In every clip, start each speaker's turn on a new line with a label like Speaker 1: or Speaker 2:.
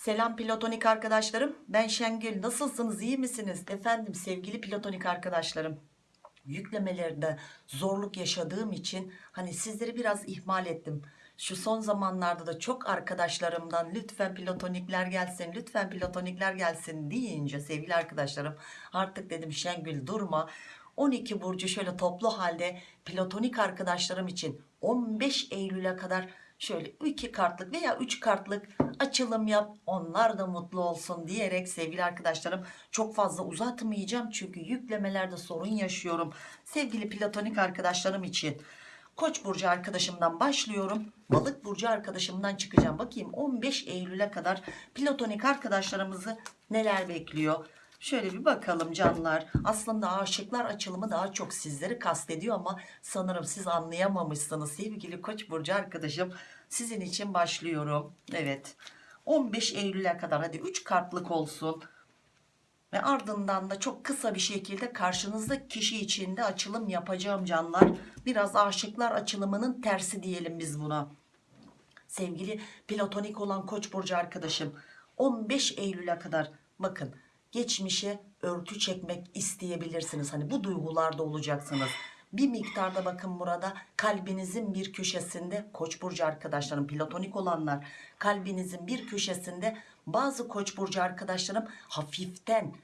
Speaker 1: Selam platonik arkadaşlarım. Ben Şengül. Nasılsınız? iyi misiniz? Efendim sevgili platonik arkadaşlarım. Yüklemelerde zorluk yaşadığım için hani sizleri biraz ihmal ettim. Şu son zamanlarda da çok arkadaşlarımdan lütfen platonikler gelsin, lütfen platonikler gelsin deyince sevgili arkadaşlarım artık dedim Şengül durma. 12 burcu şöyle toplu halde platonik arkadaşlarım için 15 Eylül'e kadar şöyle 2 kartlık veya 3 kartlık açılım yap onlar da mutlu olsun diyerek sevgili arkadaşlarım çok fazla uzatmayacağım çünkü yüklemelerde sorun yaşıyorum. Sevgili platonik arkadaşlarım için Koç burcu arkadaşımdan başlıyorum. Balık burcu arkadaşımdan çıkacağım. Bakayım 15 Eylül'e kadar platonik arkadaşlarımızı neler bekliyor Şöyle bir bakalım canlar. Aslında aşıklar açılımı daha çok sizleri kastediyor ama sanırım siz anlayamamışsınız. Sevgili Koç burcu arkadaşım sizin için başlıyorum. Evet. 15 Eylül'e kadar hadi 3 kartlık olsun. Ve ardından da çok kısa bir şekilde karşınızda kişi içinde açılım yapacağım canlar. Biraz aşıklar açılımının tersi diyelim biz buna. Sevgili platonik olan Koç burcu arkadaşım 15 Eylül'e kadar bakın geçmişe örtü çekmek isteyebilirsiniz. Hani bu duygularda olacaksınız. Bir miktarda bakın burada kalbinizin bir köşesinde Koç burcu arkadaşlarım platonik olanlar kalbinizin bir köşesinde bazı Koç burcu arkadaşlarım hafiften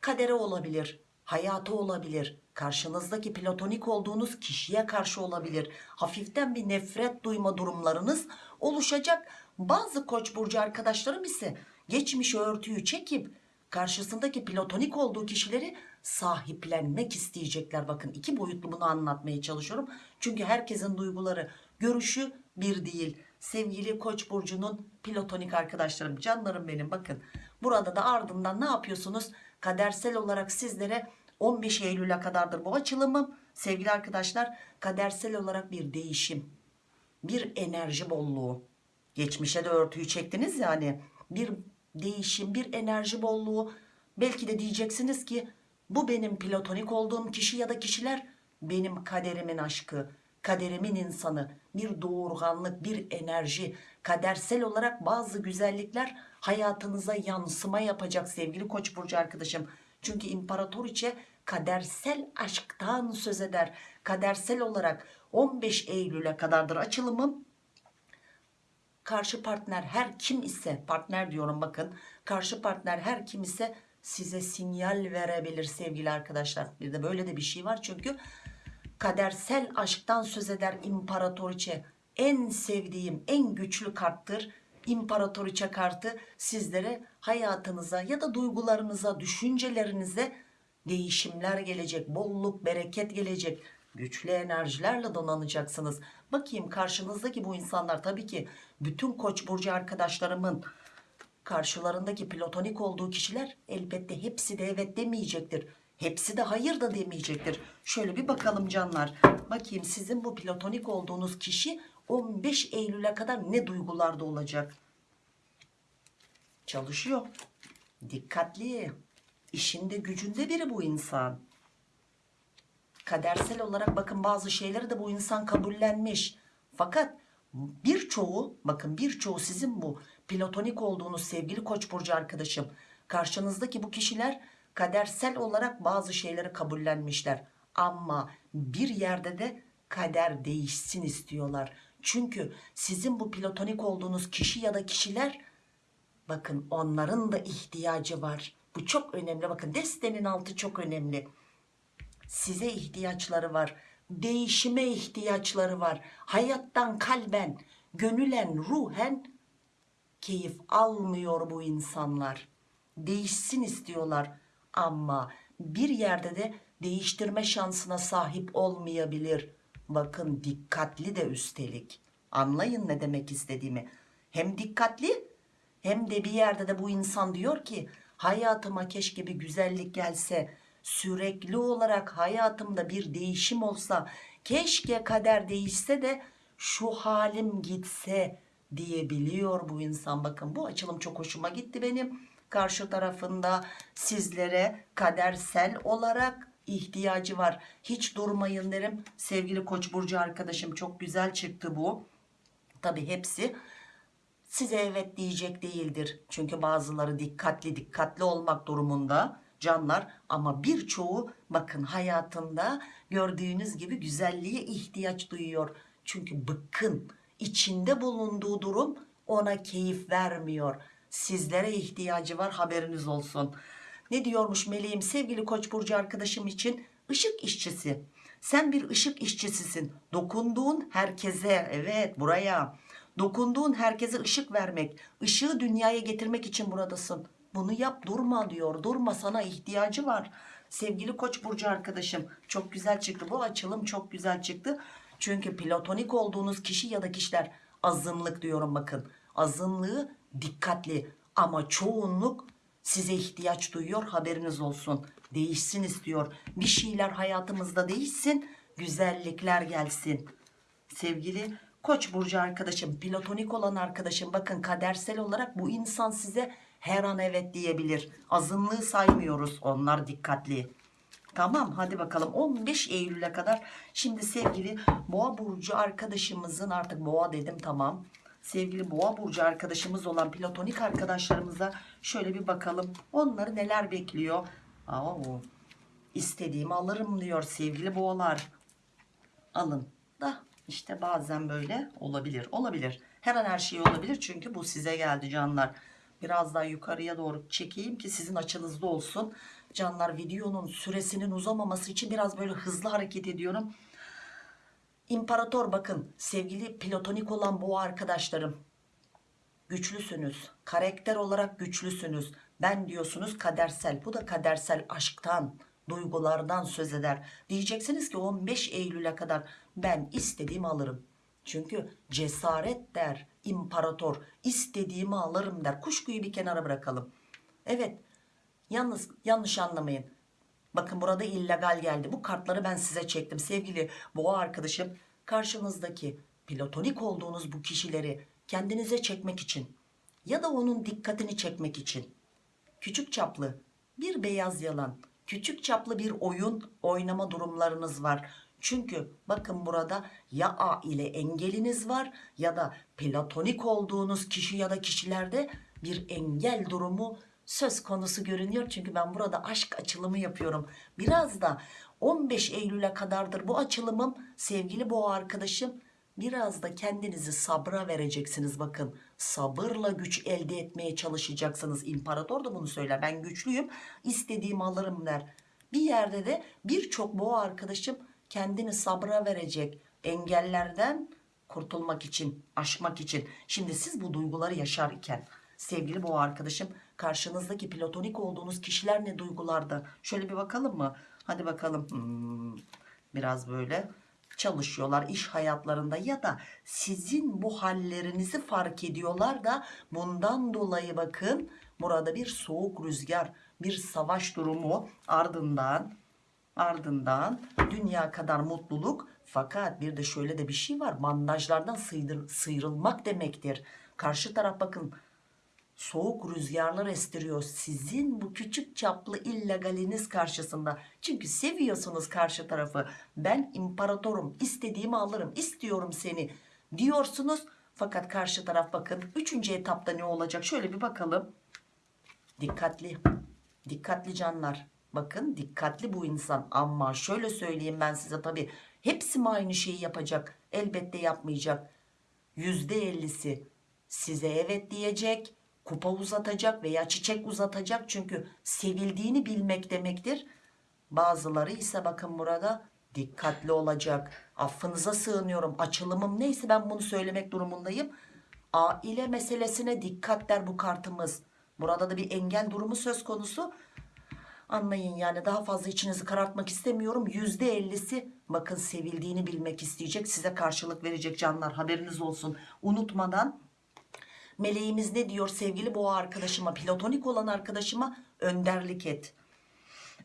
Speaker 1: kadere olabilir, hayatı olabilir, karşınızdaki platonik olduğunuz kişiye karşı olabilir. Hafiften bir nefret duyma durumlarınız oluşacak. Bazı Koç burcu arkadaşlarım ise geçmiş örtüyü çekip karşısındaki platonik olduğu kişileri sahiplenmek isteyecekler. Bakın iki boyutlu bunu anlatmaya çalışıyorum. Çünkü herkesin duyguları, görüşü bir değil. Sevgili Koç burcunun platonik arkadaşlarım, canlarım benim bakın. Burada da ardından ne yapıyorsunuz? Kadersel olarak sizlere 15 Eylül'e kadardır bu açılımım. Sevgili arkadaşlar, kadersel olarak bir değişim, bir enerji bolluğu. Geçmişe de örtüyü çektiniz yani. Bir değişim, bir enerji bolluğu. Belki de diyeceksiniz ki bu benim platonik olduğum kişi ya da kişiler benim kaderimin aşkı, kaderimin insanı, bir doğurganlık, bir enerji, kadersel olarak bazı güzellikler hayatınıza yansıma yapacak sevgili Koç burcu arkadaşım. Çünkü imparatoriçe kadersel aşktan söz eder. Kadersel olarak 15 Eylül'e kadardır açılımım karşı partner her kim ise partner diyorum bakın karşı partner her kim ise size sinyal verebilir sevgili arkadaşlar. Bir de böyle de bir şey var çünkü kadersel aşktan söz eder imparatoriçe. En sevdiğim en güçlü karttır imparatoriçe kartı. Sizlere hayatınıza ya da duygularınıza düşüncelerinize değişimler gelecek bolluk bereket gelecek güçlü enerjilerle donanacaksınız. Bakayım karşınızdaki bu insanlar tabii ki bütün koç burcu arkadaşlarımın karşılarındaki platonik olduğu kişiler elbette hepsi de evet demeyecektir. Hepsi de hayır da demeyecektir. Şöyle bir bakalım canlar. Bakayım sizin bu platonik olduğunuz kişi 15 Eylül'e kadar ne duygularda olacak? Çalışıyor. Dikkatli. İşinde gücünde biri bu insan kadersel olarak bakın bazı şeyleri de bu insan kabullenmiş. Fakat birçoğu bakın birçoğu sizin bu platonik olduğunuz sevgili koç burcu arkadaşım karşınızdaki bu kişiler kadersel olarak bazı şeyleri kabullenmişler. Ama bir yerde de kader değişsin istiyorlar. Çünkü sizin bu platonik olduğunuz kişi ya da kişiler bakın onların da ihtiyacı var. Bu çok önemli. Bakın destenin altı çok önemli size ihtiyaçları var değişime ihtiyaçları var. Hayattan kalben gönülen ruhen keyif almıyor bu insanlar. Değişsin istiyorlar ama bir yerde de değiştirme şansına sahip olmayabilir. Bakın dikkatli de üstelik. Anlayın ne demek istediğimi. Hem dikkatli hem de bir yerde de bu insan diyor ki hayatıma keşke bir güzellik gelse sürekli olarak hayatımda bir değişim olsa keşke kader değişse de şu halim gitse diyebiliyor bu insan. Bakın bu açılım çok hoşuma gitti benim. Karşı tarafında sizlere kadersel olarak ihtiyacı var. Hiç durmayın derim. Sevgili koç burcu arkadaşım çok güzel çıktı bu. Tabi hepsi size evet diyecek değildir. Çünkü bazıları dikkatli dikkatli olmak durumunda canlar ama birçoğu bakın hayatında gördüğünüz gibi güzelliğe ihtiyaç duyuyor. Çünkü bıkkın içinde bulunduğu durum ona keyif vermiyor. Sizlere ihtiyacı var haberiniz olsun. Ne diyormuş meleğim sevgili koç burcu arkadaşım için ışık işçisi. Sen bir ışık işçisisin. Dokunduğun herkese evet buraya dokunduğun herkese ışık vermek, ışığı dünyaya getirmek için buradasın. Bunu yap durma diyor. Durma sana ihtiyacı var. Sevgili Koç burcu arkadaşım çok güzel çıktı. Bu açılım çok güzel çıktı. Çünkü platonik olduğunuz kişi ya da kişiler azınlık diyorum bakın. Azınlığı dikkatli ama çoğunluk size ihtiyaç duyuyor haberiniz olsun. Değişsin istiyor. Bir şeyler hayatımızda değişsin. Güzellikler gelsin. Sevgili Koç burcu arkadaşım, platonik olan arkadaşım bakın kadersel olarak bu insan size her an evet diyebilir. Azınlığı saymıyoruz. Onlar dikkatli. Tamam hadi bakalım. 15 Eylül'e kadar. Şimdi sevgili boğa burcu arkadaşımızın artık boğa dedim tamam. Sevgili boğa burcu arkadaşımız olan platonik arkadaşlarımıza şöyle bir bakalım. Onları neler bekliyor? Aa, istediğimi alırım diyor sevgili boğalar. Alın. Da işte bazen böyle olabilir olabilir. Her an her şey olabilir çünkü bu size geldi canlar biraz daha yukarıya doğru çekeyim ki sizin açınızda olsun. Canlar videonun süresinin uzamaması için biraz böyle hızlı hareket ediyorum. İmparator bakın sevgili platonik olan bu arkadaşlarım. Güçlüsünüz. Karakter olarak güçlüsünüz. Ben diyorsunuz kadersel. Bu da kadersel aşktan duygulardan söz eder. Diyeceksiniz ki 15 Eylül'e kadar ben istediğimi alırım çünkü cesaret der imparator istediğimi alırım der. Kuşkuyu bir kenara bırakalım. Evet yalnız yanlış anlamayın. Bakın burada illegal geldi. Bu kartları ben size çektim. Sevgili boğa arkadaşım karşınızdaki platonik olduğunuz bu kişileri kendinize çekmek için ya da onun dikkatini çekmek için küçük çaplı bir beyaz yalan küçük çaplı bir oyun oynama durumlarınız var çünkü bakın burada ya A ile engeliniz var ya da platonik olduğunuz kişi ya da kişilerde bir engel durumu söz konusu görünüyor. Çünkü ben burada aşk açılımı yapıyorum. Biraz da 15 Eylül'e kadardır bu açılımım sevgili boğa arkadaşım. Biraz da kendinizi sabra vereceksiniz bakın. Sabırla güç elde etmeye çalışacaksınız. İmparator da bunu söyler. Ben güçlüyüm. istediğimi alırım der. Bir yerde de birçok boğa arkadaşım kendini sabra verecek. Engellerden kurtulmak için, aşmak için. Şimdi siz bu duyguları yaşarken sevgili boğa arkadaşım karşınızdaki platonik olduğunuz kişiler ne duygularda? Şöyle bir bakalım mı? Hadi bakalım. Hmm, biraz böyle çalışıyorlar iş hayatlarında ya da sizin bu hallerinizi fark ediyorlar da bundan dolayı bakın burada bir soğuk rüzgar, bir savaş durumu ardından ardından dünya kadar mutluluk fakat bir de şöyle de bir şey var. Bandajlardan sıyrıl, sıyrılmak demektir. Karşı taraf bakın soğuk rüzgarlar estiriyor. Sizin bu küçük çaplı illegaliniz karşısında. Çünkü seviyorsunuz karşı tarafı. Ben imparatorum istediğimi alırım istiyorum seni diyorsunuz. Fakat karşı taraf bakın üçüncü etapta ne olacak? Şöyle bir bakalım. Dikkatli dikkatli canlar bakın dikkatli bu insan. Ama şöyle söyleyeyim ben size tabi hepsi mi aynı şeyi yapacak? Elbette yapmayacak. Yüzde ellisi size evet diyecek kupa uzatacak veya çiçek uzatacak. Çünkü sevildiğini bilmek demektir. Bazıları ise bakın burada dikkatli olacak. Affınıza sığınıyorum. Açılımım neyse ben bunu söylemek durumundayım. Aile meselesine dikkat der bu kartımız. Burada da bir engel durumu söz konusu anlayın yani daha fazla içinizi karartmak istemiyorum. %50'si bakın sevildiğini bilmek isteyecek size karşılık verecek canlar haberiniz olsun. Unutmadan meleğimiz ne diyor sevgili boğa arkadaşıma platonik olan arkadaşıma? Önderlik et.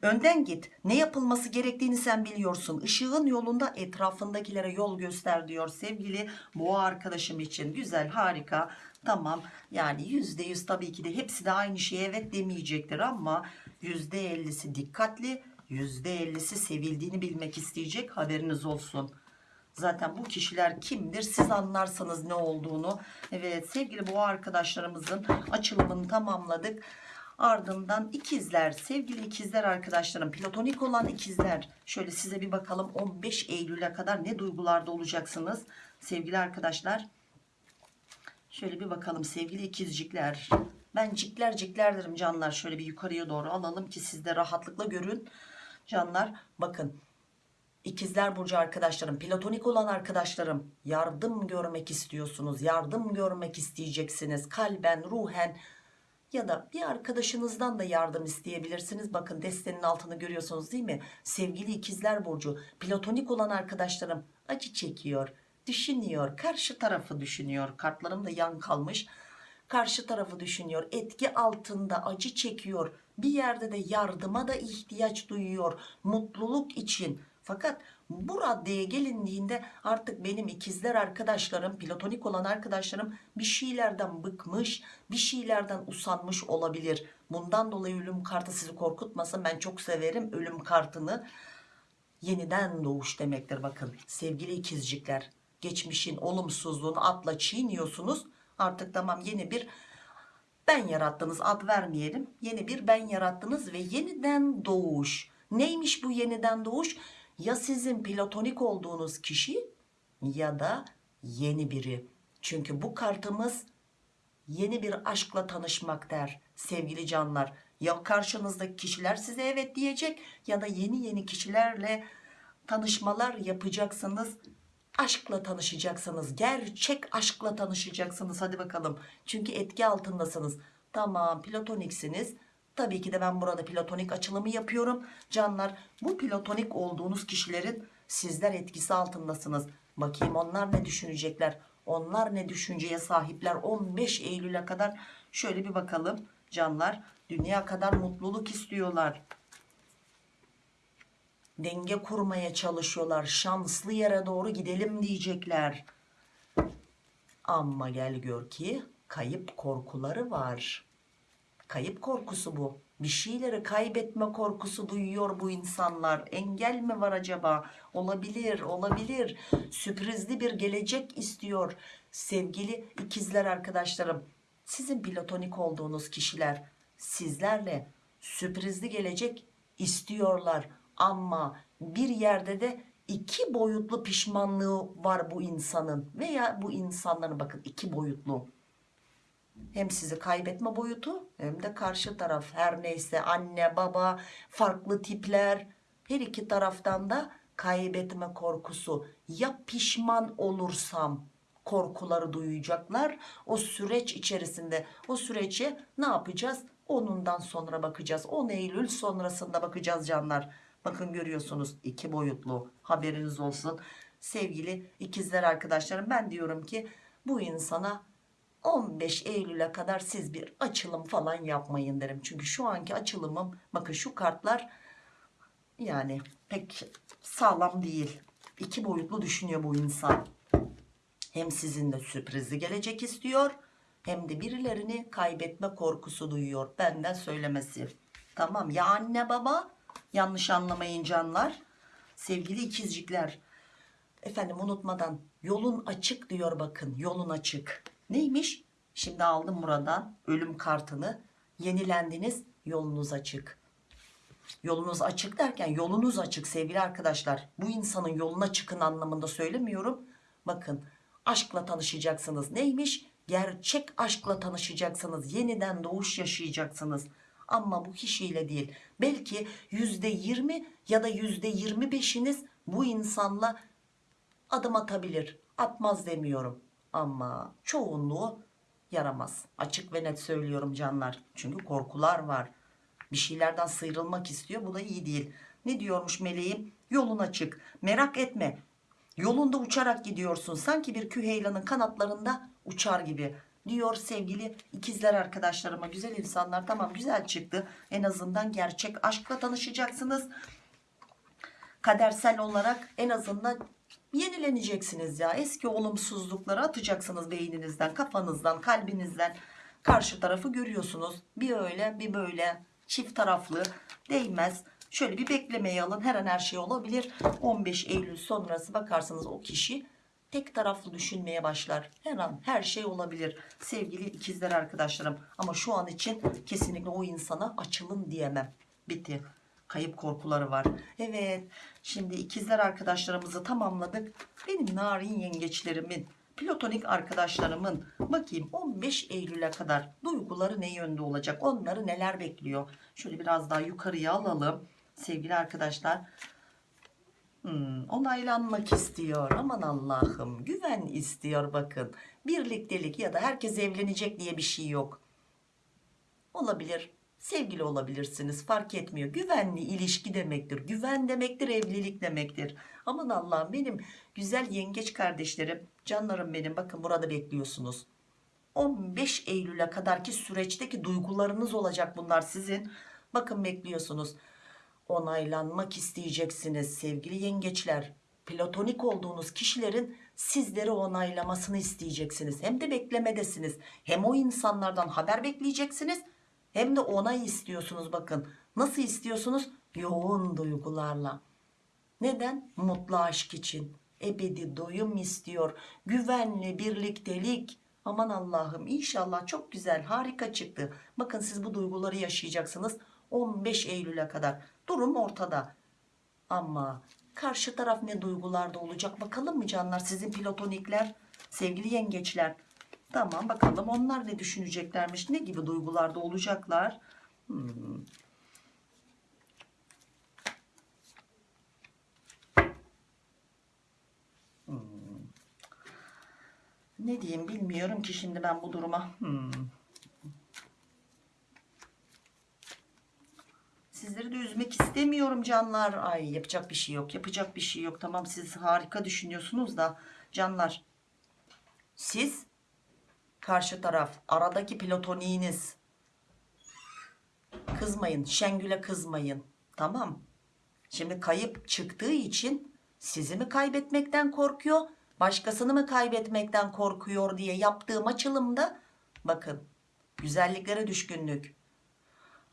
Speaker 1: Önden git. Ne yapılması gerektiğini sen biliyorsun. Işığın yolunda etrafındakilere yol göster diyor sevgili boğa arkadaşım için. Güzel harika. Tamam. Yani yüzde yüz tabii ki de hepsi de aynı şeye evet demeyecektir ama yüzde ellisi dikkatli yüzde ellisi sevildiğini bilmek isteyecek haberiniz olsun Zaten bu kişiler kimdir siz anlarsanız ne olduğunu. Evet sevgili boğa arkadaşlarımızın açılımını tamamladık. Ardından ikizler sevgili ikizler arkadaşlarım platonik olan ikizler şöyle size bir bakalım 15 Eylül'e kadar ne duygularda olacaksınız sevgili arkadaşlar. Şöyle bir bakalım sevgili ikizcikler. Ben cikler cikler derim canlar. Şöyle bir yukarıya doğru alalım ki siz de rahatlıkla görün. Canlar bakın. İkizler Burcu arkadaşlarım, platonik olan arkadaşlarım yardım görmek istiyorsunuz. Yardım görmek isteyeceksiniz. Kalben, ruhen ya da bir arkadaşınızdan da yardım isteyebilirsiniz. Bakın destenin altını görüyorsunuz değil mi? Sevgili ikizler Burcu, platonik olan arkadaşlarım acı çekiyor, düşünüyor, karşı tarafı düşünüyor. Kartlarım da yan kalmış. Karşı tarafı düşünüyor, etki altında acı çekiyor. Bir yerde de yardıma da ihtiyaç duyuyor. Mutluluk için. Fakat bu raddeye gelindiğinde artık benim ikizler arkadaşlarım, platonik olan arkadaşlarım bir şeylerden bıkmış, bir şeylerden usanmış olabilir. Bundan dolayı ölüm kartı sizi korkutmasın. Ben çok severim ölüm kartını. Yeniden doğuş demektir bakın. Sevgili ikizcikler, geçmişin olumsuzluğunu atla çiğniyorsunuz. Artık tamam yeni bir ben yarattınız ad vermeyelim. Yeni bir ben yarattınız ve yeniden doğuş. Neymiş bu yeniden doğuş? Ya sizin platonik olduğunuz kişi ya da yeni biri. Çünkü bu kartımız yeni bir aşkla tanışmak der sevgili canlar. Ya karşınızdaki kişiler size evet diyecek ya da yeni yeni kişilerle tanışmalar yapacaksınız. Aşkla tanışacaksınız. Gerçek aşkla tanışacaksınız. Hadi bakalım. Çünkü etki altındasınız. Tamam platoniksiniz. Tabii ki de ben burada platonik açılımı yapıyorum. Canlar bu platonik olduğunuz kişilerin sizler etkisi altındasınız. Bakayım onlar ne düşünecekler. Onlar ne düşünceye sahipler 15 Eylül'e kadar. Şöyle bir bakalım canlar. Dünya kadar mutluluk istiyorlar. Denge kurmaya çalışıyorlar. Şanslı yere doğru gidelim diyecekler. Ama gel gör ki kayıp korkuları var. Kayıp korkusu bu. Bir şeyleri kaybetme korkusu duyuyor bu insanlar. Engel mi var acaba? Olabilir, olabilir. Sürprizli bir gelecek istiyor. Sevgili ikizler arkadaşlarım, sizin platonik olduğunuz kişiler sizlerle sürprizli gelecek istiyorlar. Ama bir yerde de iki boyutlu pişmanlığı var bu insanın. Veya bu insanların bakın iki boyutlu. Hem sizi kaybetme boyutu hem de karşı taraf. Her neyse anne baba farklı tipler. Her iki taraftan da kaybetme korkusu. Ya pişman olursam korkuları duyacaklar o süreç içerisinde. O sürece ne yapacağız? Onundan sonra bakacağız. 10 Eylül sonrasında bakacağız canlar bakın görüyorsunuz iki boyutlu haberiniz olsun sevgili ikizler arkadaşlarım ben diyorum ki bu insana 15 Eylül'e kadar siz bir açılım falan yapmayın derim. Çünkü şu anki açılımım bakın şu kartlar yani pek sağlam değil. İki boyutlu düşünüyor bu insan. Hem sizinle sürprizi gelecek istiyor hem de birilerini kaybetme korkusu duyuyor. Benden söylemesi. Tamam ya anne baba yanlış anlamayın canlar. Sevgili ikizcikler. Efendim unutmadan yolun açık diyor bakın yolun açık. Neymiş? Şimdi aldım buradan ölüm kartını. Yenilendiniz yolunuz açık. Yolunuz açık derken yolunuz açık sevgili arkadaşlar. Bu insanın yoluna çıkın anlamında söylemiyorum. Bakın aşkla tanışacaksınız. Neymiş? Gerçek aşkla tanışacaksınız. Yeniden doğuş yaşayacaksınız. Ama bu kişiyle değil. Belki yüzde yirmi ya da yüzde yirmi beşiniz bu insanla adım atabilir. Atmaz demiyorum. Ama çoğunluğu yaramaz. Açık ve net söylüyorum canlar. Çünkü korkular var. Bir şeylerden sıyrılmak istiyor. Bu da iyi değil. Ne diyormuş meleğim? Yolun açık. Merak etme. Yolunda uçarak gidiyorsun. Sanki bir küheylanın kanatlarında uçar gibi. Diyor sevgili ikizler arkadaşlarıma. Güzel insanlar tamam güzel çıktı. En azından gerçek aşkla tanışacaksınız. Kadersel olarak en azından yenileneceksiniz ya. Eski olumsuzlukları atacaksınız beyninizden, kafanızdan, kalbinizden. Karşı tarafı görüyorsunuz. Bir öyle bir böyle çift taraflı değmez. Şöyle bir beklemeye alın. Her an her şey olabilir. 15 Eylül sonrası bakarsanız o kişi tek taraflı düşünmeye başlar. Her an her şey olabilir. Sevgili ikizler arkadaşlarım. Ama şu an için kesinlikle o insana açılın diyemem. Bitti. Kayıp korkuları var. Evet. Şimdi ikizler arkadaşlarımızı tamamladık. Benim narin yengeçlerimin, platonik arkadaşlarımın bakayım 15 Eylül'e kadar duyguları ne yönde olacak? Onları neler bekliyor? Şöyle biraz daha yukarıya alalım. Sevgili arkadaşlar. Hmm, onaylanmak istiyor. Aman Allah'ım. Güven istiyor bakın. Birliktelik ya da herkes evlenecek diye bir şey yok. Olabilir. Sevgili olabilirsiniz. Fark etmiyor. Güvenli ilişki demektir. Güven demektir. Evlilik demektir. Aman Allah'ım benim güzel yengeç kardeşlerim. Canlarım benim. Bakın burada bekliyorsunuz. 15 Eylül'e kadarki süreçteki duygularınız olacak bunlar sizin. Bakın bekliyorsunuz. Onaylanmak isteyeceksiniz sevgili yengeçler. Platonik olduğunuz kişilerin sizleri onaylamasını isteyeceksiniz. Hem de beklemedesiniz. Hem o insanlardan haber bekleyeceksiniz. Hem de onay istiyorsunuz bakın. Nasıl istiyorsunuz? Yoğun duygularla. Neden? Mutlu aşk için. Ebedi doyum istiyor. Güvenli birliktelik. Aman Allah'ım inşallah çok güzel harika çıktı. Bakın siz bu duyguları yaşayacaksınız 15 Eylül'e kadar. Durum ortada. Ama karşı taraf ne duygularda olacak bakalım mı canlar sizin platonikler sevgili yengeçler. Tamam bakalım onlar ne düşüneceklermiş ne gibi duygularda olacaklar. Hmm. Hmm. Ne diyeyim bilmiyorum ki şimdi ben bu duruma. Hmm. Sizleri de üzmek istemiyorum canlar. Ay yapacak bir şey yok. Yapacak bir şey yok. Tamam siz harika düşünüyorsunuz da canlar. Siz karşı taraf aradaki platoniğiniz kızmayın. Şengül'e kızmayın. Tamam. Şimdi kayıp çıktığı için sizi mi kaybetmekten korkuyor? Başkasını mı kaybetmekten korkuyor diye yaptığım açılımda bakın güzelliklere düşkünlük.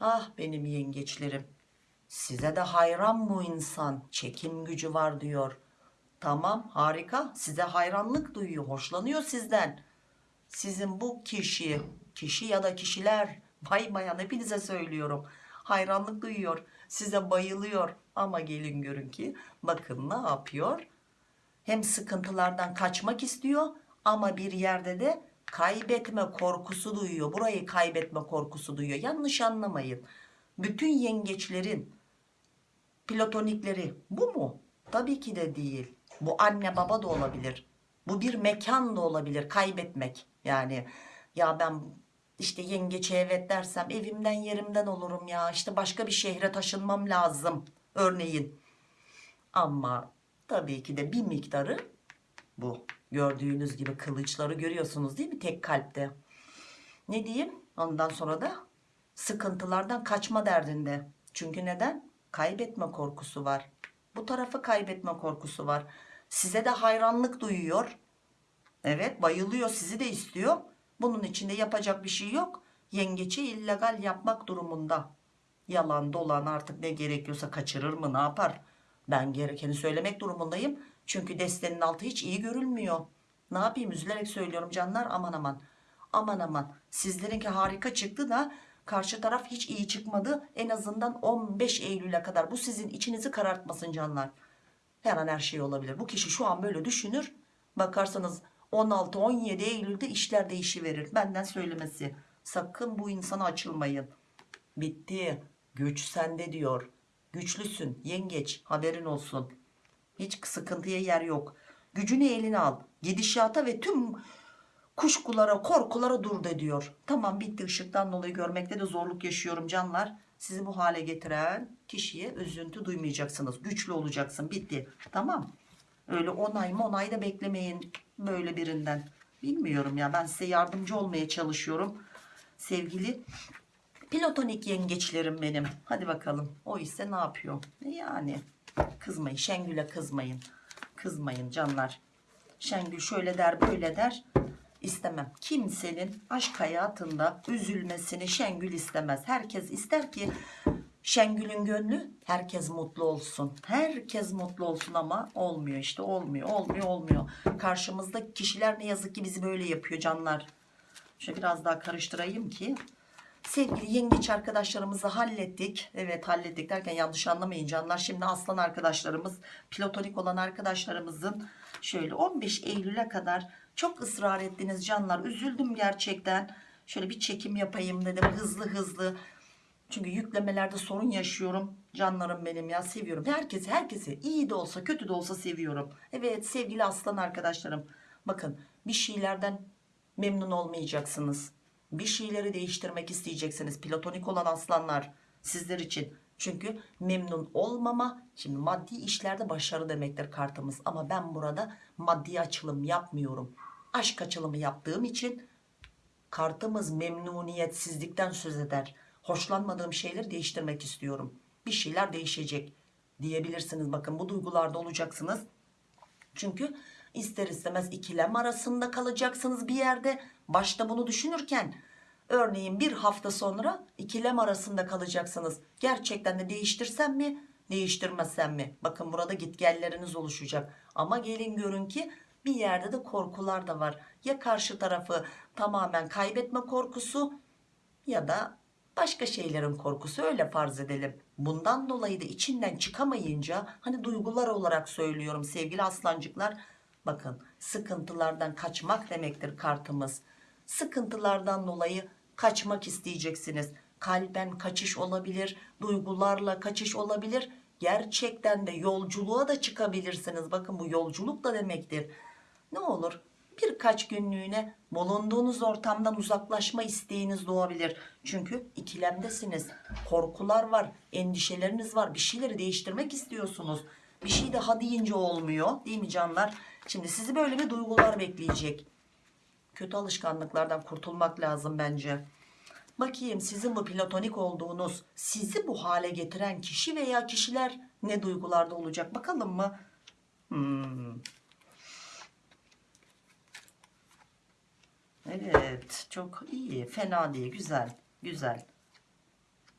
Speaker 1: Ah benim yengeçlerim. Size de hayran bu insan. Çekim gücü var diyor. Tamam harika. Size hayranlık duyuyor. Hoşlanıyor sizden. Sizin bu kişi, kişi ya da kişiler bay bayan hepinize söylüyorum. Hayranlık duyuyor. Size bayılıyor. Ama gelin görün ki bakın ne yapıyor? Hem sıkıntılardan kaçmak istiyor ama bir yerde de kaybetme korkusu duyuyor. Burayı kaybetme korkusu duyuyor. Yanlış anlamayın. Bütün yengeçlerin platonikleri bu mu? Tabii ki de değil. Bu anne baba da olabilir. Bu bir mekan da olabilir. Kaybetmek. Yani ya ben işte yengeçe evet dersem evimden yerimden olurum ya. İşte başka bir şehre taşınmam lazım. Örneğin. Ama tabii ki de bir miktarı bu. Gördüğünüz gibi kılıçları görüyorsunuz değil mi tek kalpte? Ne diyeyim? Ondan sonra da sıkıntılardan kaçma derdinde. Çünkü neden? Kaybetme korkusu var. Bu tarafı kaybetme korkusu var. Size de hayranlık duyuyor. Evet bayılıyor sizi de istiyor. Bunun içinde yapacak bir şey yok. Yengeçi illegal yapmak durumunda. Yalan dolan artık ne gerekiyorsa kaçırır mı ne yapar? Ben gerekeni söylemek durumundayım. Çünkü destenin altı hiç iyi görülmüyor. Ne yapayım üzülerek söylüyorum canlar aman aman. Aman aman sizlerinki harika çıktı da karşı taraf hiç iyi çıkmadı. En azından 15 Eylül'e kadar bu sizin içinizi karartmasın canlar. Her an her şey olabilir. Bu kişi şu an böyle düşünür. Bakarsanız 16-17 Eylül'de işler değişiverir. Benden söylemesi. Sakın bu insana açılmayın. Bitti. Güç sende diyor. Güçlüsün. Yengeç. Haberin olsun. Hiç sıkıntıya yer yok. Gücünü eline al. Gidişata ve tüm kuşkulara, korkulara dur de diyor. Tamam bitti ışıktan dolayı görmekte de zorluk yaşıyorum canlar. Sizi bu hale getiren kişiye üzüntü duymayacaksınız. Güçlü olacaksın. Bitti. Tamam. Öyle onay mı onay da beklemeyin böyle birinden. Bilmiyorum ya ben size yardımcı olmaya çalışıyorum. Sevgili platonik yengeçlerim benim. Hadi bakalım. O ise ne yapıyor? E Yani kızmayın. Şengül'e kızmayın. Kızmayın canlar. Şengül şöyle der böyle der. İstemem. Kimsenin aşk hayatında üzülmesini Şengül istemez. Herkes ister ki Şengül'ün gönlü herkes mutlu olsun. Herkes mutlu olsun ama olmuyor işte olmuyor olmuyor olmuyor. Karşımızda kişiler ne yazık ki bizi böyle yapıyor canlar. Şöyle biraz daha karıştırayım ki. Sevgili yengeç arkadaşlarımızı hallettik. Evet hallettik derken yanlış anlamayın canlar. Şimdi aslan arkadaşlarımız, platonik olan arkadaşlarımızın şöyle 15 Eylül'e kadar çok ısrar ettiniz canlar. Üzüldüm gerçekten. Şöyle bir çekim yapayım dedim hızlı hızlı. Çünkü yüklemelerde sorun yaşıyorum. Canlarım benim ya seviyorum. Herkesi herkesi iyi de olsa kötü de olsa seviyorum. Evet sevgili aslan arkadaşlarım. Bakın bir şeylerden memnun olmayacaksınız. Bir şeyleri değiştirmek isteyeceksiniz. Platonik olan aslanlar sizler için. Çünkü memnun olmama şimdi maddi işlerde başarı demektir kartımız. Ama ben burada maddi açılım yapmıyorum. Aşk açılımı yaptığım için kartımız memnuniyetsizlikten söz eder. Hoşlanmadığım şeyleri değiştirmek istiyorum. Bir şeyler değişecek diyebilirsiniz. Bakın bu duygularda olacaksınız. Çünkü ister istemez ikilem arasında kalacaksınız bir yerde. Başta bunu düşünürken örneğin bir hafta sonra ikilem arasında kalacaksınız. Gerçekten de değiştirsem mi değiştirmesem mi? Bakın burada gitgelleriniz oluşacak. Ama gelin görün ki bir yerde de korkular da var. Ya karşı tarafı tamamen kaybetme korkusu ya da başka şeylerin korkusu öyle farz edelim. Bundan dolayı da içinden çıkamayınca hani duygular olarak söylüyorum sevgili aslancıklar. Bakın sıkıntılardan kaçmak demektir kartımız. Sıkıntılardan dolayı kaçmak isteyeceksiniz. Kalben kaçış olabilir, duygularla kaçış olabilir. Gerçekten de yolculuğa da çıkabilirsiniz. Bakın bu yolculuk da demektir. Ne olur birkaç günlüğüne bulunduğunuz ortamdan uzaklaşma isteğiniz doğabilir. Çünkü ikilemdesiniz. Korkular var, endişeleriniz var. Bir şeyleri değiştirmek istiyorsunuz. Bir şey daha deyince olmuyor değil mi canlar? Şimdi sizi böyle bir duygular bekleyecek. Kötü alışkanlıklardan kurtulmak lazım bence. Bakayım sizin bu platonik olduğunuz, sizi bu hale getiren kişi veya kişiler ne duygularda olacak bakalım mı? Hmm. Evet çok iyi. Fena değil güzel güzel.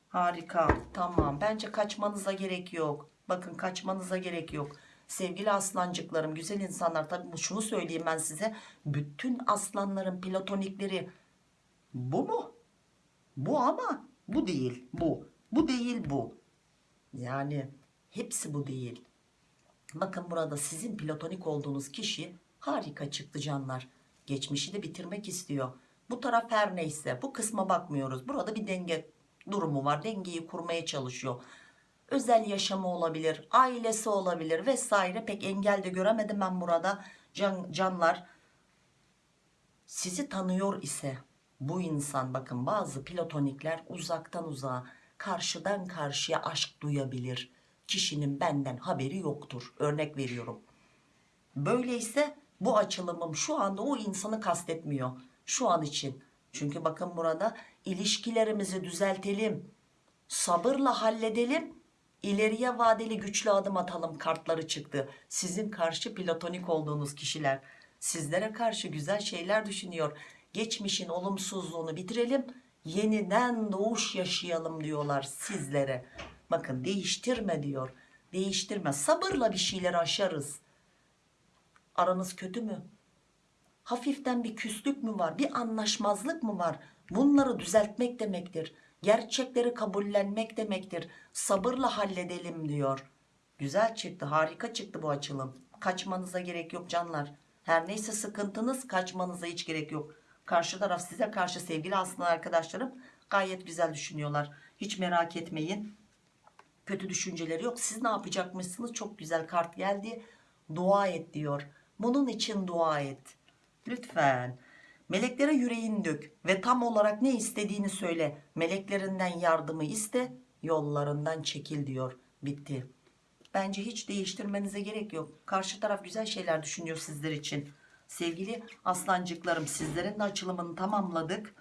Speaker 1: Harika tamam. Bence kaçmanıza gerek yok. Bakın kaçmanıza gerek yok. Sevgili aslancıklarım güzel insanlar tabi şunu söyleyeyim ben size. Bütün aslanların platonikleri bu mu? Bu ama bu değil bu. Bu değil bu. Yani hepsi bu değil. Bakın burada sizin platonik olduğunuz kişi harika çıktı canlar geçmişi de bitirmek istiyor. Bu taraf her neyse bu kısma bakmıyoruz. Burada bir denge durumu var. Dengeyi kurmaya çalışıyor. Özel yaşamı olabilir, ailesi olabilir vesaire. Pek engel de göremedim ben burada. Can, canlar sizi tanıyor ise bu insan bakın bazı platonikler uzaktan uzağa karşıdan karşıya aşk duyabilir. Kişinin benden haberi yoktur. Örnek veriyorum. Böyleyse bu açılımım şu anda o insanı kastetmiyor. Şu an için. Çünkü bakın burada ilişkilerimizi düzeltelim. Sabırla halledelim. ileriye vadeli güçlü adım atalım kartları çıktı. Sizin karşı platonik olduğunuz kişiler. Sizlere karşı güzel şeyler düşünüyor. Geçmişin olumsuzluğunu bitirelim. Yeniden doğuş yaşayalım diyorlar sizlere. Bakın değiştirme diyor. Değiştirme. Sabırla bir şeyler aşarız. Aranız kötü mü? Hafiften bir küslük mü var? Bir anlaşmazlık mı var? Bunları düzeltmek demektir. Gerçekleri kabullenmek demektir. Sabırla halledelim diyor. Güzel çıktı, harika çıktı bu açılım. Kaçmanıza gerek yok canlar. Her neyse sıkıntınız kaçmanıza hiç gerek yok. Karşı taraf size karşı sevgili aslında arkadaşlarım gayet güzel düşünüyorlar. Hiç merak etmeyin. Kötü düşünceleri yok. Siz ne yapacakmışsınız? Çok güzel kart geldi. Dua et diyor. Bunun için dua et. Lütfen. Meleklere yüreğini dök ve tam olarak ne istediğini söyle. Meleklerinden yardımı iste, yollarından çekil diyor. Bitti. Bence hiç değiştirmenize gerek yok. Karşı taraf güzel şeyler düşünüyor sizler için. Sevgili aslancıklarım sizlerin de açılımını tamamladık.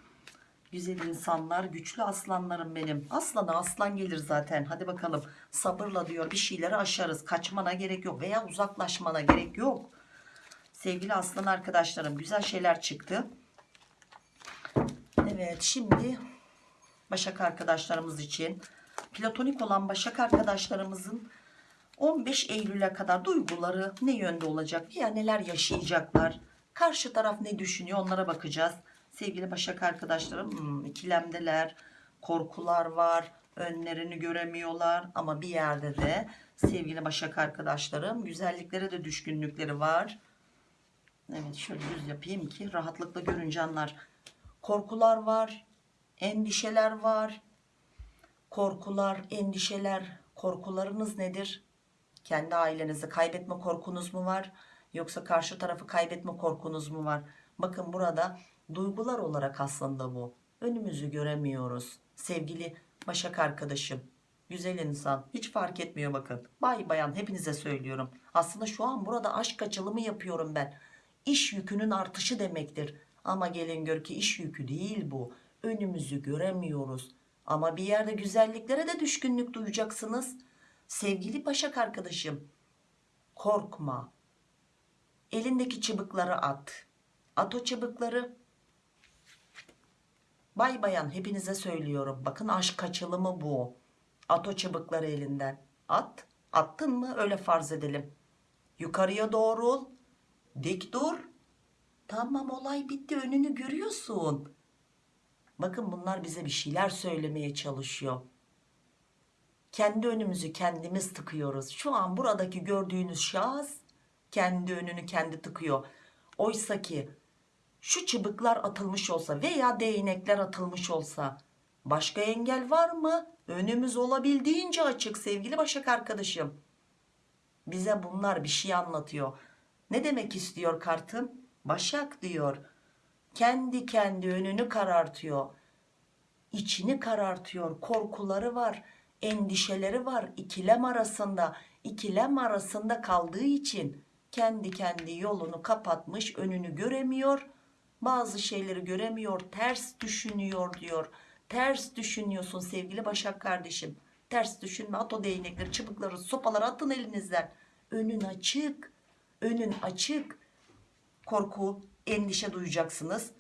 Speaker 1: Güzel insanlar, güçlü aslanlarım benim. Aslana aslan gelir zaten. Hadi bakalım sabırla diyor bir şeyleri aşarız. Kaçmana gerek yok veya uzaklaşmana gerek yok. Sevgili aslan arkadaşlarım güzel şeyler çıktı. Evet şimdi Başak arkadaşlarımız için platonik olan Başak arkadaşlarımızın 15 Eylül'e kadar duyguları ne yönde olacak veya neler yaşayacaklar? Karşı taraf ne düşünüyor onlara bakacağız. Sevgili Başak arkadaşlarım hmm, ikilemdeler, korkular var, önlerini göremiyorlar ama bir yerde de sevgili Başak arkadaşlarım güzelliklere de düşkünlükleri var. Evet şöyle düz yapayım ki rahatlıkla görün canlar. Korkular var, endişeler var. Korkular, endişeler, korkularınız nedir? Kendi ailenizi kaybetme korkunuz mu var? Yoksa karşı tarafı kaybetme korkunuz mu var? Bakın burada duygular olarak aslında bu. Önümüzü göremiyoruz. Sevgili Başak arkadaşım, güzel insan hiç fark etmiyor bakın. Bay bayan hepinize söylüyorum. Aslında şu an burada aşk açılımı yapıyorum ben. İş yükünün artışı demektir. Ama gelin gör ki iş yükü değil bu. Önümüzü göremiyoruz. Ama bir yerde güzelliklere de düşkünlük duyacaksınız. Sevgili Başak arkadaşım, korkma. Elindeki çıbıkları at. At o çıbıkları. Bay bayan hepinize söylüyorum. Bakın aşk açılımı bu. At o çıbıkları elinden. At. Attın mı? Öyle farz edelim. Yukarıya doğru ol. Dik dur. Tamam olay bitti. Önünü görüyorsun. Bakın bunlar bize bir şeyler söylemeye çalışıyor. Kendi önümüzü kendimiz tıkıyoruz. Şu an buradaki gördüğünüz şahıs kendi önünü kendi tıkıyor. Oysa ki şu çıbıklar atılmış olsa veya değnekler atılmış olsa başka engel var mı? Önümüz olabildiğince açık sevgili Başak arkadaşım. Bize bunlar bir şey anlatıyor. Ne demek istiyor kartım? Başak diyor. Kendi kendi önünü karartıyor. İçini karartıyor. Korkuları var. Endişeleri var. ikilem arasında. ikilem arasında kaldığı için kendi kendi yolunu kapatmış. Önünü göremiyor. Bazı şeyleri göremiyor. Ters düşünüyor diyor. Ters düşünüyorsun sevgili Başak kardeşim. Ters düşünme. At o değnekleri, çıbıkları, sopaları atın elinizden. Önün açık. Önün açık. Korku, endişe duyacaksınız.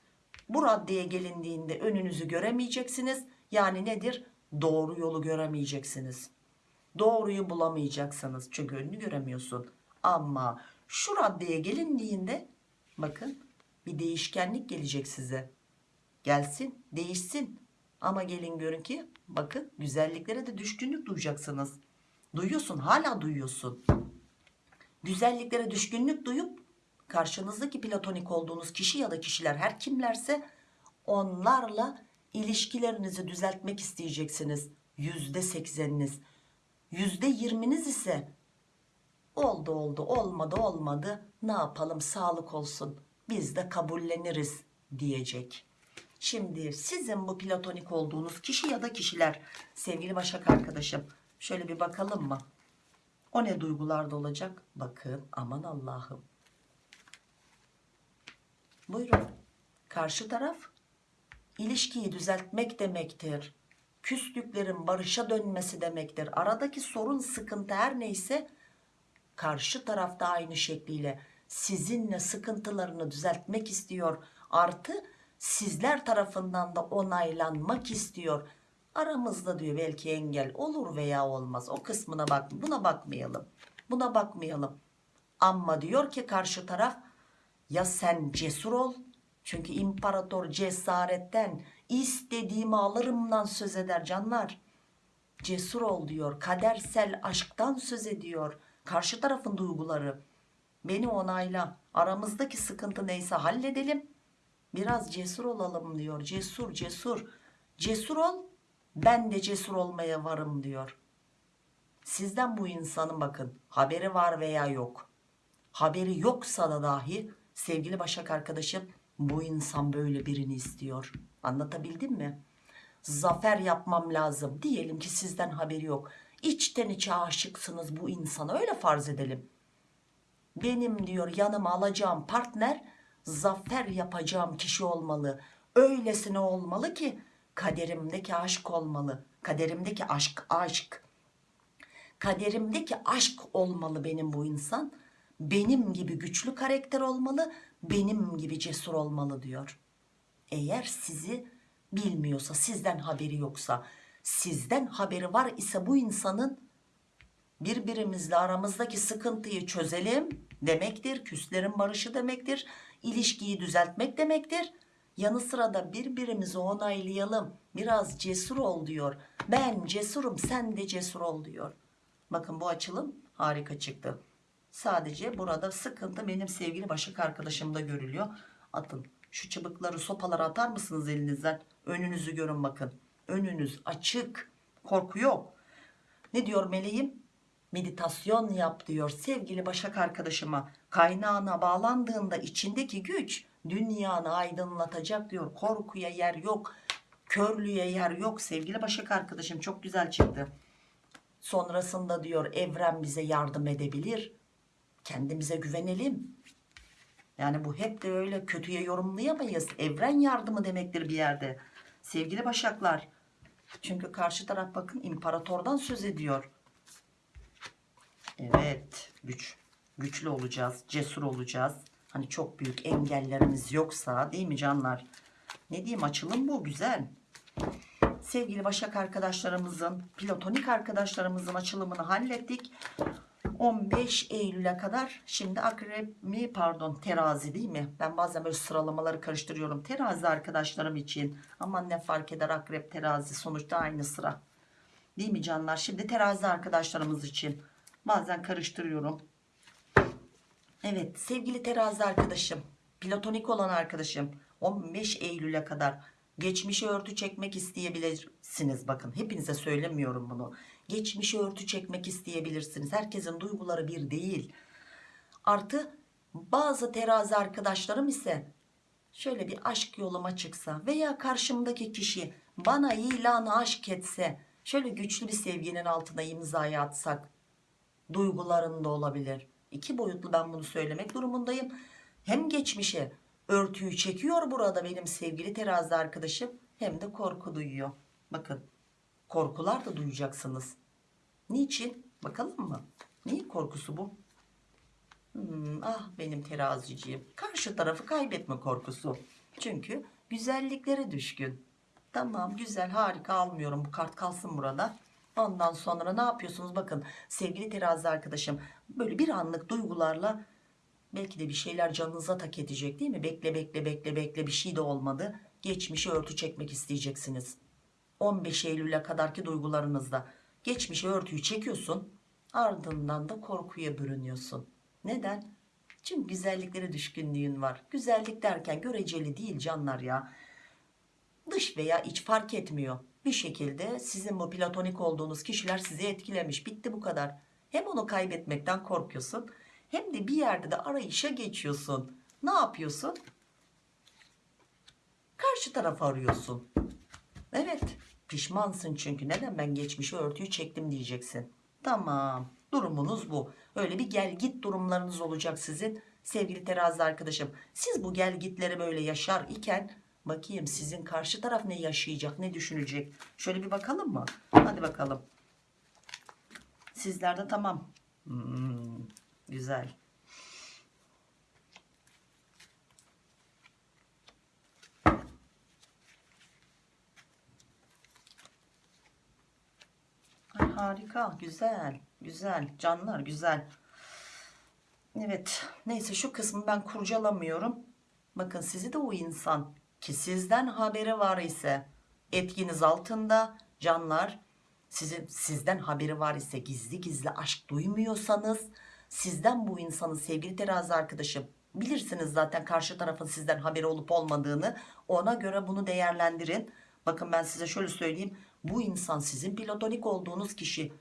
Speaker 1: Bu raddeye gelindiğinde önünüzü göremeyeceksiniz. Yani nedir? Doğru yolu göremeyeceksiniz. Doğruyu bulamayacaksınız. Çünkü önünü göremiyorsun. Ama şu raddeye gelindiğinde bakın bir değişkenlik gelecek size. Gelsin, değişsin. Ama gelin görün ki bakın güzelliklere de düşkünlük duyacaksınız. Duyuyorsun, hala duyuyorsun. Güzelliklere düşkünlük duyup karşınızdaki platonik olduğunuz kişi ya da kişiler her kimlerse onlarla ilişkilerinizi düzeltmek isteyeceksiniz. Yüzde sekseniniz. Yüzde yirminiz ise oldu oldu olmadı olmadı ne yapalım sağlık olsun biz de kabulleniriz diyecek. Şimdi sizin bu platonik olduğunuz kişi ya da kişiler sevgili Başak arkadaşım şöyle bir bakalım mı? O ne duygularda olacak? Bakın aman Allah'ım. Buyurun. Karşı taraf ilişkiyi düzeltmek demektir. Küslüklerin barışa dönmesi demektir. Aradaki sorun, sıkıntı her neyse karşı tarafta aynı şekliyle sizinle sıkıntılarını düzeltmek istiyor. Artı sizler tarafından da onaylanmak istiyor. Aramızda diyor belki engel olur veya olmaz. O kısmına bak. Buna bakmayalım. Buna bakmayalım. Ama diyor ki karşı taraf ya sen cesur ol. Çünkü imparator cesaretten istediğimi alırımdan söz eder canlar. Cesur ol diyor. Kadersel aşktan söz ediyor. Karşı tarafın duyguları. Beni onayla. Aramızdaki sıkıntı neyse halledelim. Biraz cesur olalım diyor. Cesur cesur. Cesur ol. Ben de cesur olmaya varım diyor. Sizden bu insanın bakın haberi var veya yok. Haberi yoksa da dahi sevgili Başak arkadaşım bu insan böyle birini istiyor. Anlatabildim mi? Zafer yapmam lazım. Diyelim ki sizden haberi yok. İçten içe aşıksınız bu insana öyle farz edelim. Benim diyor yanıma alacağım partner zafer yapacağım kişi olmalı. Öylesine olmalı ki kaderimdeki aşk olmalı. Kaderimdeki aşk aşk. Kaderimdeki aşk olmalı benim bu insan. Benim gibi güçlü karakter olmalı. Benim gibi cesur olmalı diyor. Eğer sizi bilmiyorsa sizden haberi yoksa sizden haberi var ise bu insanın birbirimizle aramızdaki sıkıntıyı çözelim demektir. Küslerin barışı demektir. İlişkiyi düzeltmek demektir. Yanı sıra da birbirimizi onaylayalım. Biraz cesur ol diyor. Ben cesurum sen de cesur ol diyor. Bakın bu açılım harika çıktı. Sadece burada sıkıntı benim sevgili Başak arkadaşımda görülüyor. Atın şu çıbıkları sopaları atar mısınız elinizden? Önünüzü görün bakın. Önünüz açık. Korku yok. Ne diyor meleğim? Meditasyon yap diyor sevgili Başak arkadaşıma. Kaynağına bağlandığında içindeki güç dünyanı aydınlatacak diyor. Korkuya yer yok. Körlüğe yer yok sevgili Başak arkadaşım. Çok güzel çıktı. Sonrasında diyor evren bize yardım edebilir. Kendimize güvenelim. Yani bu hep de öyle kötüye yorumlayamayız. Evren yardımı demektir bir yerde. Sevgili Başaklar. Çünkü karşı taraf bakın imparatordan söz ediyor. Evet güç. Güçlü olacağız. Cesur olacağız. Hani çok büyük engellerimiz yoksa değil mi canlar? Ne diyeyim açılım bu güzel. Sevgili Başak arkadaşlarımızın, platonik arkadaşlarımızın açılımını hallettik. 15 Eylül'e kadar şimdi akrep mi pardon terazi değil mi? Ben bazen böyle sıralamaları karıştırıyorum. Terazi arkadaşlarım için aman ne fark eder akrep terazi sonuçta aynı sıra. Değil mi canlar? Şimdi terazi arkadaşlarımız için bazen karıştırıyorum. Evet sevgili terazi arkadaşım platonik olan arkadaşım 15 Eylül'e kadar geçmişe örtü çekmek isteyebilirsiniz. Bakın hepinize söylemiyorum bunu. Geçmişe örtü çekmek isteyebilirsiniz. Herkesin duyguları bir değil. Artı bazı terazi arkadaşlarım ise şöyle bir aşk yoluma çıksa veya karşımdaki kişi bana ilanı aşk etse şöyle güçlü bir sevginin altına imzayı atsak duygularında olabilir iki boyutlu ben bunu söylemek durumundayım. Hem geçmişe örtüyü çekiyor burada benim sevgili terazi arkadaşım hem de korku duyuyor. Bakın korkular da duyacaksınız. Niçin? Bakalım mı? Neyin korkusu bu? Hmm, ah benim teraziciğim. Karşı tarafı kaybetme korkusu. Çünkü güzelliklere düşkün. Tamam güzel harika almıyorum. Bu kart kalsın burada ondan sonra ne yapıyorsunuz bakın sevgili terazi arkadaşım böyle bir anlık duygularla belki de bir şeyler canınıza tak edecek değil mi bekle bekle bekle bekle bir şey de olmadı geçmişe örtü çekmek isteyeceksiniz 15 Eylül'e kadarki duygularınızda geçmişe örtüyü çekiyorsun ardından da korkuya bürünüyorsun neden? Çünkü güzelliklere düşkünlüğün var. Güzellik derken göreceli değil canlar ya. Dış veya iç fark etmiyor. Bir şekilde sizin bu platonik olduğunuz kişiler sizi etkilemiş. Bitti bu kadar. Hem onu kaybetmekten korkuyorsun hem de bir yerde de arayışa geçiyorsun. Ne yapıyorsun? Karşı tarafı arıyorsun. Evet pişmansın çünkü neden ben geçmişe örtüyü çektim diyeceksin. Tamam durumunuz bu. Öyle bir gel git durumlarınız olacak sizin sevgili terazi arkadaşım. Siz bu gel gitleri böyle yaşar iken bakayım sizin karşı taraf ne yaşayacak ne düşünecek. Şöyle bir bakalım mı? Hadi bakalım. Sizlerde tamam. Hmm, güzel. Ay, harika güzel güzel canlar güzel evet neyse şu kısmı ben kurcalamıyorum bakın sizi de o insan ki sizden haberi var ise etkiniz altında canlar sizin sizden haberi var ise gizli gizli aşk duymuyorsanız sizden bu insanın sevgili terazi arkadaşım bilirsiniz zaten karşı tarafın sizden haberi olup olmadığını ona göre bunu değerlendirin. Bakın ben size şöyle söyleyeyim bu insan sizin platonik olduğunuz kişi.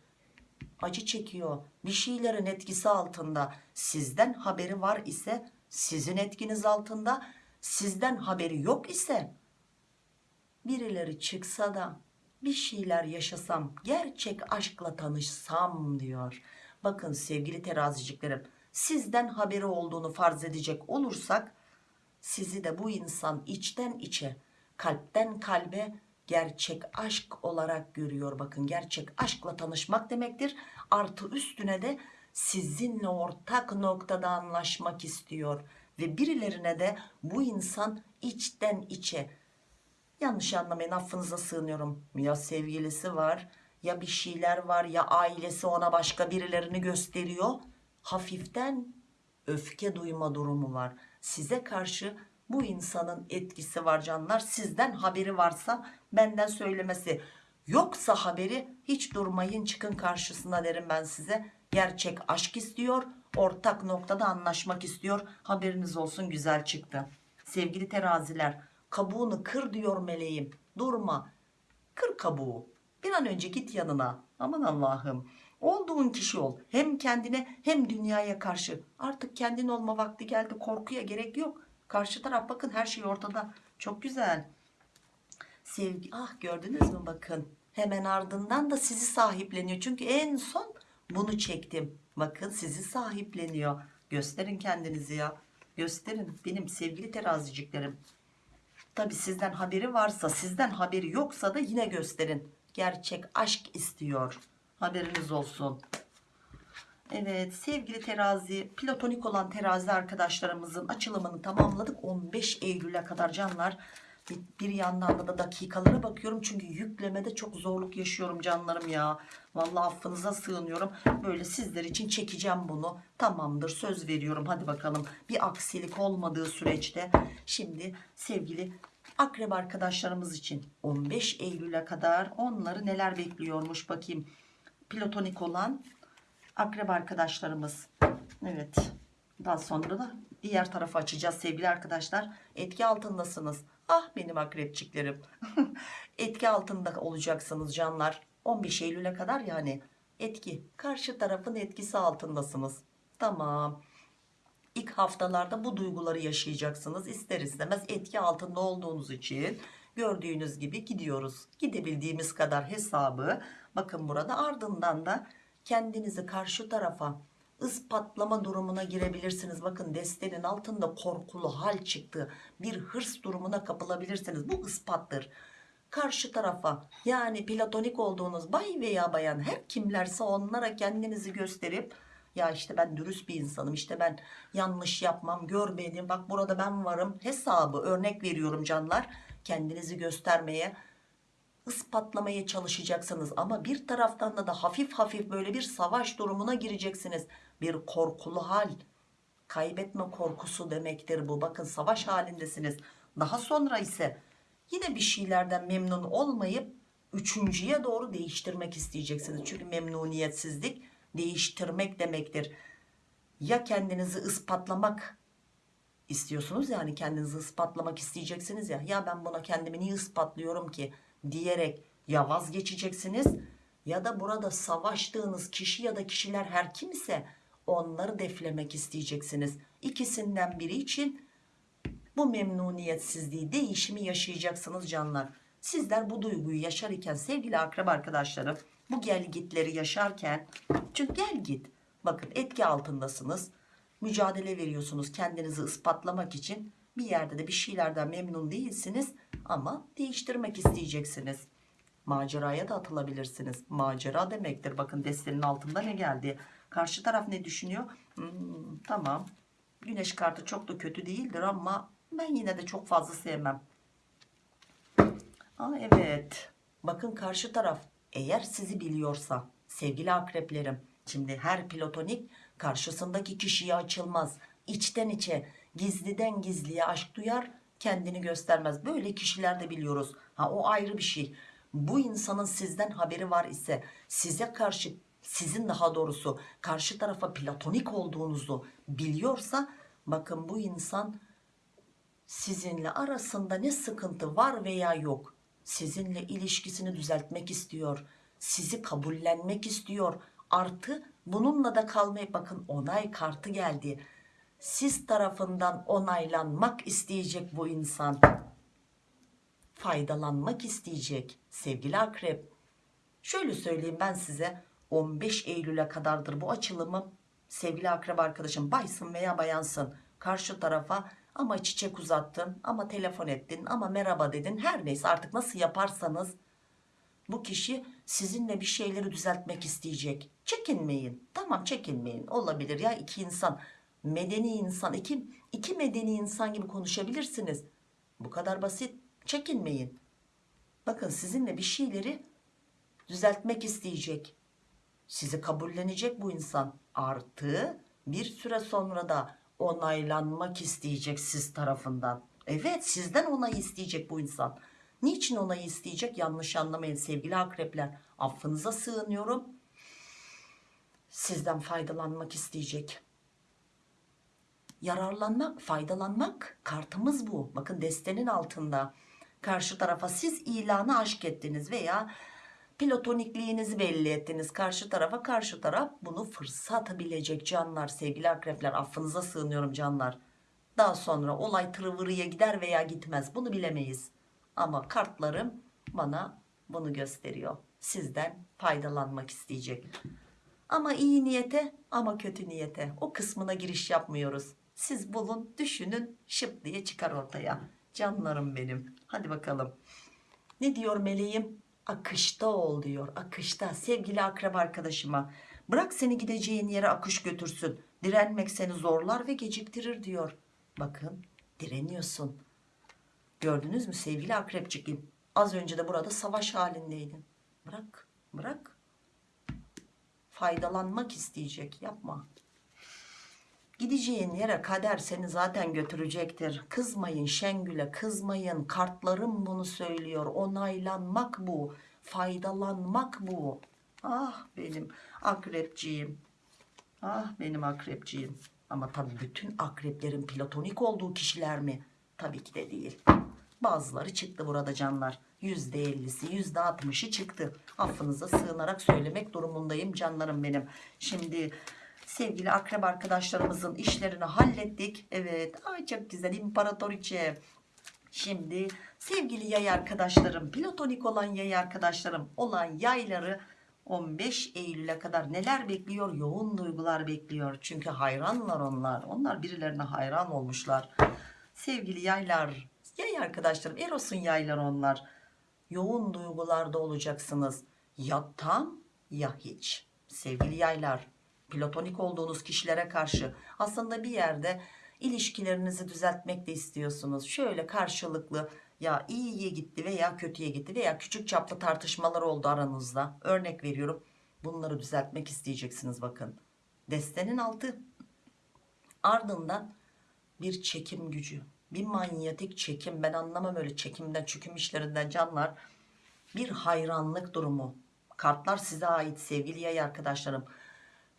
Speaker 1: Acı çekiyor bir şeylerin etkisi altında. Sizden haberi var ise sizin etkiniz altında sizden haberi yok ise birileri çıksa da bir şeyler yaşasam gerçek aşkla tanışsam diyor. Bakın sevgili teraziciklerim sizden haberi olduğunu farz edecek olursak sizi de bu insan içten içe kalpten kalbe gerçek aşk olarak görüyor. Bakın gerçek aşkla tanışmak demektir. Artı üstüne de sizinle ortak noktada anlaşmak istiyor ve birilerine de bu insan içten içe. Yanlış anlamayın affınıza sığınıyorum. Ya sevgilisi var ya bir şeyler var ya ailesi ona başka birilerini gösteriyor. Hafiften öfke duyma durumu var. Size karşı bu insanın etkisi var canlar. Sizden haberi varsa benden söylemesi. Yoksa haberi hiç durmayın çıkın karşısına derim ben size. Gerçek aşk istiyor ortak noktada anlaşmak istiyor. Haberiniz olsun güzel çıktı. Sevgili teraziler kabuğunu kır diyor meleğim. Durma. Kır kabuğu. Bir an önce git yanına. Aman Allah'ım. Olduğun kişi ol. Hem kendine hem dünyaya karşı. Artık kendin olma vakti geldi. Korkuya gerek yok. Karşı taraf bakın her şey ortada. Çok güzel. Sevgi ah gördünüz mü bakın. Hemen ardından da sizi sahipleniyor. Çünkü en son bunu çektim bakın sizi sahipleniyor. Gösterin kendinizi ya. Gösterin benim sevgili teraziciklerim. Tabi sizden haberi varsa sizden haberi yoksa da yine gösterin. Gerçek aşk istiyor. Haberiniz olsun. Evet sevgili terazi platonik olan terazi arkadaşlarımızın açılımını tamamladık. 15 Eylül'e kadar canlar bir, bir yandan da dakikalara bakıyorum. Çünkü yüklemede çok zorluk yaşıyorum canlarım ya. Vallahi affınıza sığınıyorum. Böyle sizler için çekeceğim bunu. Tamamdır söz veriyorum. Hadi bakalım. Bir aksilik olmadığı süreçte. Şimdi sevgili akrep arkadaşlarımız için 15 Eylül'e kadar onları neler bekliyormuş bakayım. Platonik olan akrep arkadaşlarımız. Evet. Daha sonra da diğer tarafı açacağız sevgili arkadaşlar. Etki altındasınız ah benim akrepçiklerim. Etki altında olacaksınız canlar. 15 Eylül'e kadar yani etki. Karşı tarafın etkisi altındasınız. Tamam. İlk haftalarda bu duyguları yaşayacaksınız. İster istemez etki altında olduğunuz için gördüğünüz gibi gidiyoruz. Gidebildiğimiz kadar hesabı bakın burada ardından da kendinizi karşı tarafa ispatlama durumuna girebilirsiniz. Bakın destenin altında korkulu hal çıktı. Bir hırs durumuna kapılabilirsiniz. Bu ispattır. Karşı tarafa yani platonik olduğunuz bay veya bayan her kimlerse onlara kendinizi gösterip ya işte ben dürüst bir insanım işte ben yanlış yapmam gör beni bak burada ben varım hesabı örnek veriyorum canlar kendinizi göstermeye ispatlamaya çalışacaksınız. Ama bir taraftan da, da hafif hafif böyle bir savaş durumuna gireceksiniz. Bir korkulu hal. Kaybetme korkusu demektir bu. Bakın savaş halindesiniz. Daha sonra ise yine bir şeylerden memnun olmayıp üçüncüye doğru değiştirmek isteyeceksiniz. Çünkü memnuniyetsizlik değiştirmek demektir. Ya kendinizi ispatlamak istiyorsunuz yani kendinizi ispatlamak isteyeceksiniz ya. Ya ben buna kendimi niye ispatlıyorum ki diyerek ya vazgeçeceksiniz ya da burada savaştığınız kişi ya da kişiler her kimse onları deflemek isteyeceksiniz. İkisinden biri için bu memnuniyetsizliği değişimi yaşayacaksınız canlar. Sizler bu duyguyu yaşar iken sevgili akraba arkadaşlarım bu gel gitleri yaşarken çünkü gel git bakın etki altındasınız mücadele veriyorsunuz kendinizi ispatlamak için bir yerde de bir şeylerden memnun değilsiniz ama değiştirmek isteyeceksiniz. Maceraya da atılabilirsiniz. Macera demektir. Bakın destenin altında ne geldi? Karşı taraf ne düşünüyor? Hmm, tamam. Güneş kartı çok da kötü değildir ama ben yine de çok fazla sevmem. Aa, evet. Bakın karşı taraf eğer sizi biliyorsa sevgili akreplerim şimdi her platonik karşısındaki kişiye açılmaz. İçten içe gizliden gizliye aşk duyar kendini göstermez. Böyle kişiler de biliyoruz. Ha o ayrı bir şey. Bu insanın sizden haberi var ise size karşı sizin daha doğrusu karşı tarafa platonik olduğunuzu biliyorsa bakın bu insan sizinle arasında ne sıkıntı var veya yok sizinle ilişkisini düzeltmek istiyor sizi kabullenmek istiyor. Artı bununla da kalmayı bakın onay kartı geldi siz tarafından onaylanmak isteyecek bu insan. Faydalanmak isteyecek sevgili akrep. Şöyle söyleyeyim ben size 15 Eylül'e kadardır bu açılımı sevgili akrep arkadaşım baysın veya bayansın. Karşı tarafa ama çiçek uzattın ama telefon ettin ama merhaba dedin. Her neyse artık nasıl yaparsanız. Bu kişi sizinle bir şeyleri düzeltmek isteyecek. Çekinmeyin. Tamam çekinmeyin. Olabilir ya iki insan medeni insan iki, iki medeni insan gibi konuşabilirsiniz bu kadar basit çekinmeyin bakın sizinle bir şeyleri düzeltmek isteyecek. Sizi kabullenecek bu insan. Artı bir süre sonra da onaylanmak isteyecek siz tarafından. Evet sizden onay isteyecek bu insan. Niçin onayı isteyecek? Yanlış anlamayın sevgili akrepler. Affınıza sığınıyorum. Sizden faydalanmak isteyecek. Yararlanmak, faydalanmak kartımız bu. Bakın destenin altında. Karşı tarafa siz ilanı aşk ettiniz veya platonikliğinizi belli ettiniz karşı tarafa. Karşı taraf bunu fırsat bilecek canlar, sevgili akrepler. Affınıza sığınıyorum canlar. Daha sonra olay tırıvırıya gider veya gitmez. Bunu bilemeyiz. Ama kartlarım bana bunu gösteriyor. Sizden faydalanmak isteyecek. Ama iyi niyete ama kötü niyete. O kısmına giriş yapmıyoruz. Siz bulun, düşünün, şıp diye çıkar ortaya. Canlarım benim. Hadi bakalım. Ne diyor meleğim? Akışta ol diyor. Akışta. Sevgili akrep arkadaşıma. Bırak seni gideceğin yere akış götürsün. Direnmek seni zorlar ve geciktirir diyor. Bakın direniyorsun. Gördünüz mü sevgili akrepçikim? Az önce de burada savaş halindeydin. Bırak, bırak. Faydalanmak isteyecek. Yapma. Gideceğin yere kader seni zaten götürecektir. Kızmayın Şengül'e kızmayın. Kartlarım bunu söylüyor. Onaylanmak bu. Faydalanmak bu. Ah benim akrepciğim. Ah benim akrepciğim. Ama tabii bütün akreplerin platonik olduğu kişiler mi? Tabii ki de değil. Bazıları çıktı burada canlar. %50'si %60'ı çıktı. Affınıza sığınarak söylemek durumundayım canlarım benim. Şimdi sevgili akrep arkadaşlarımızın işlerini hallettik. Evet ay çok güzel imparatoriçe. Şimdi sevgili yay arkadaşlarım platonik olan yay arkadaşlarım olan yayları 15 Eylül'e kadar neler bekliyor? Yoğun duygular bekliyor. Çünkü hayranlar onlar. Onlar birilerine hayran olmuşlar. Sevgili yaylar, yay arkadaşlarım, Eros'un yaylar onlar. Yoğun duygularda olacaksınız. Ya tam ya hiç. Sevgili yaylar, platonik olduğunuz kişilere karşı aslında bir yerde ilişkilerinizi düzeltmek de istiyorsunuz. Şöyle karşılıklı ya iyiye gitti veya kötüye gitti veya küçük çaplı tartışmalar oldu aranızda. Örnek veriyorum. Bunları düzeltmek isteyeceksiniz bakın. Destenin altı. Ardından bir çekim gücü. Bir manyetik çekim. Ben anlamam öyle çekimden çüküm işlerinden canlar. Bir hayranlık durumu. Kartlar size ait sevgili yay arkadaşlarım.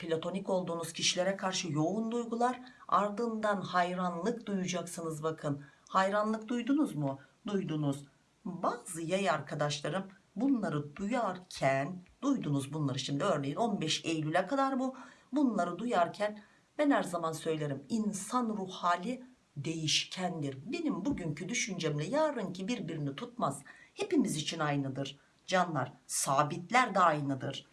Speaker 1: Platonik olduğunuz kişilere karşı yoğun duygular ardından hayranlık duyacaksınız bakın. Hayranlık duydunuz mu? Duydunuz. Bazı yay arkadaşlarım bunları duyarken duydunuz bunları şimdi örneğin 15 Eylül'e kadar bu bunları duyarken ben her zaman söylerim insan ruh hali değişkendir. Benim bugünkü düşüncemle yarınki birbirini tutmaz. Hepimiz için aynıdır. Canlar sabitler de aynıdır.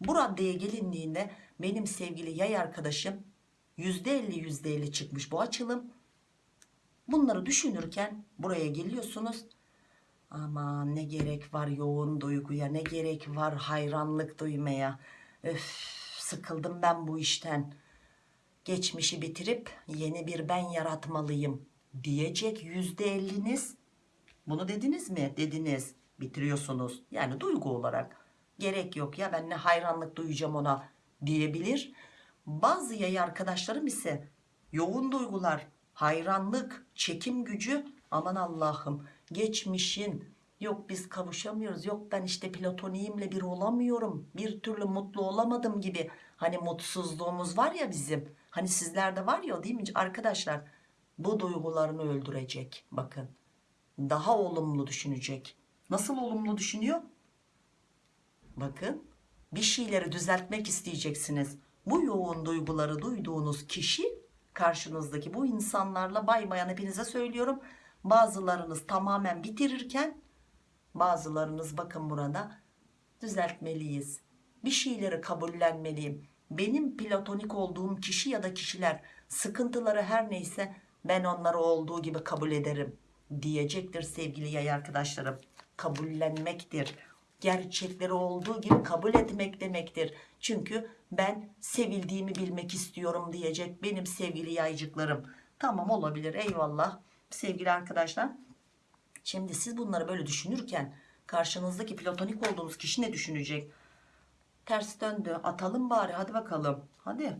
Speaker 1: Bu raddeye gelindiğinde benim sevgili yay arkadaşım %50 %50 çıkmış bu açılım. Bunları düşünürken buraya geliyorsunuz. Ama ne gerek var yoğun duyguya, ne gerek var hayranlık duymaya. Öf, sıkıldım ben bu işten. Geçmişi bitirip yeni bir ben yaratmalıyım diyecek yüzde elliniz. Bunu dediniz mi? Dediniz. Bitiriyorsunuz. Yani duygu olarak. Gerek yok ya ben ne hayranlık duyacağım ona diyebilir. Bazı yay arkadaşlarım ise yoğun duygular, hayranlık, çekim gücü aman Allah'ım geçmişin yok biz kavuşamıyoruz yok ben işte platoniğimle bir olamıyorum bir türlü mutlu olamadım gibi. Hani mutsuzluğumuz var ya bizim hani sizlerde var ya değil mi? Arkadaşlar bu duygularını öldürecek bakın. Daha olumlu düşünecek. Nasıl olumlu düşünüyor? Bakın bir şeyleri düzeltmek isteyeceksiniz. Bu yoğun duyguları duyduğunuz kişi karşınızdaki bu insanlarla bay bayan hepinize söylüyorum. Bazılarınız tamamen bitirirken bazılarınız bakın burada düzeltmeliyiz. Bir şeyleri kabullenmeliyim. Benim platonik olduğum kişi ya da kişiler sıkıntıları her neyse ben onları olduğu gibi kabul ederim diyecektir sevgili yay arkadaşlarım. Kabullenmektir gerçekleri olduğu gibi kabul etmek demektir çünkü ben sevildiğimi bilmek istiyorum diyecek benim sevgili yaycıklarım tamam olabilir eyvallah sevgili arkadaşlar şimdi siz bunları böyle düşünürken Karşınızdaki platonik olduğunuz kişi ne düşünecek? Ters döndü. Atalım bari. Hadi bakalım. Hadi.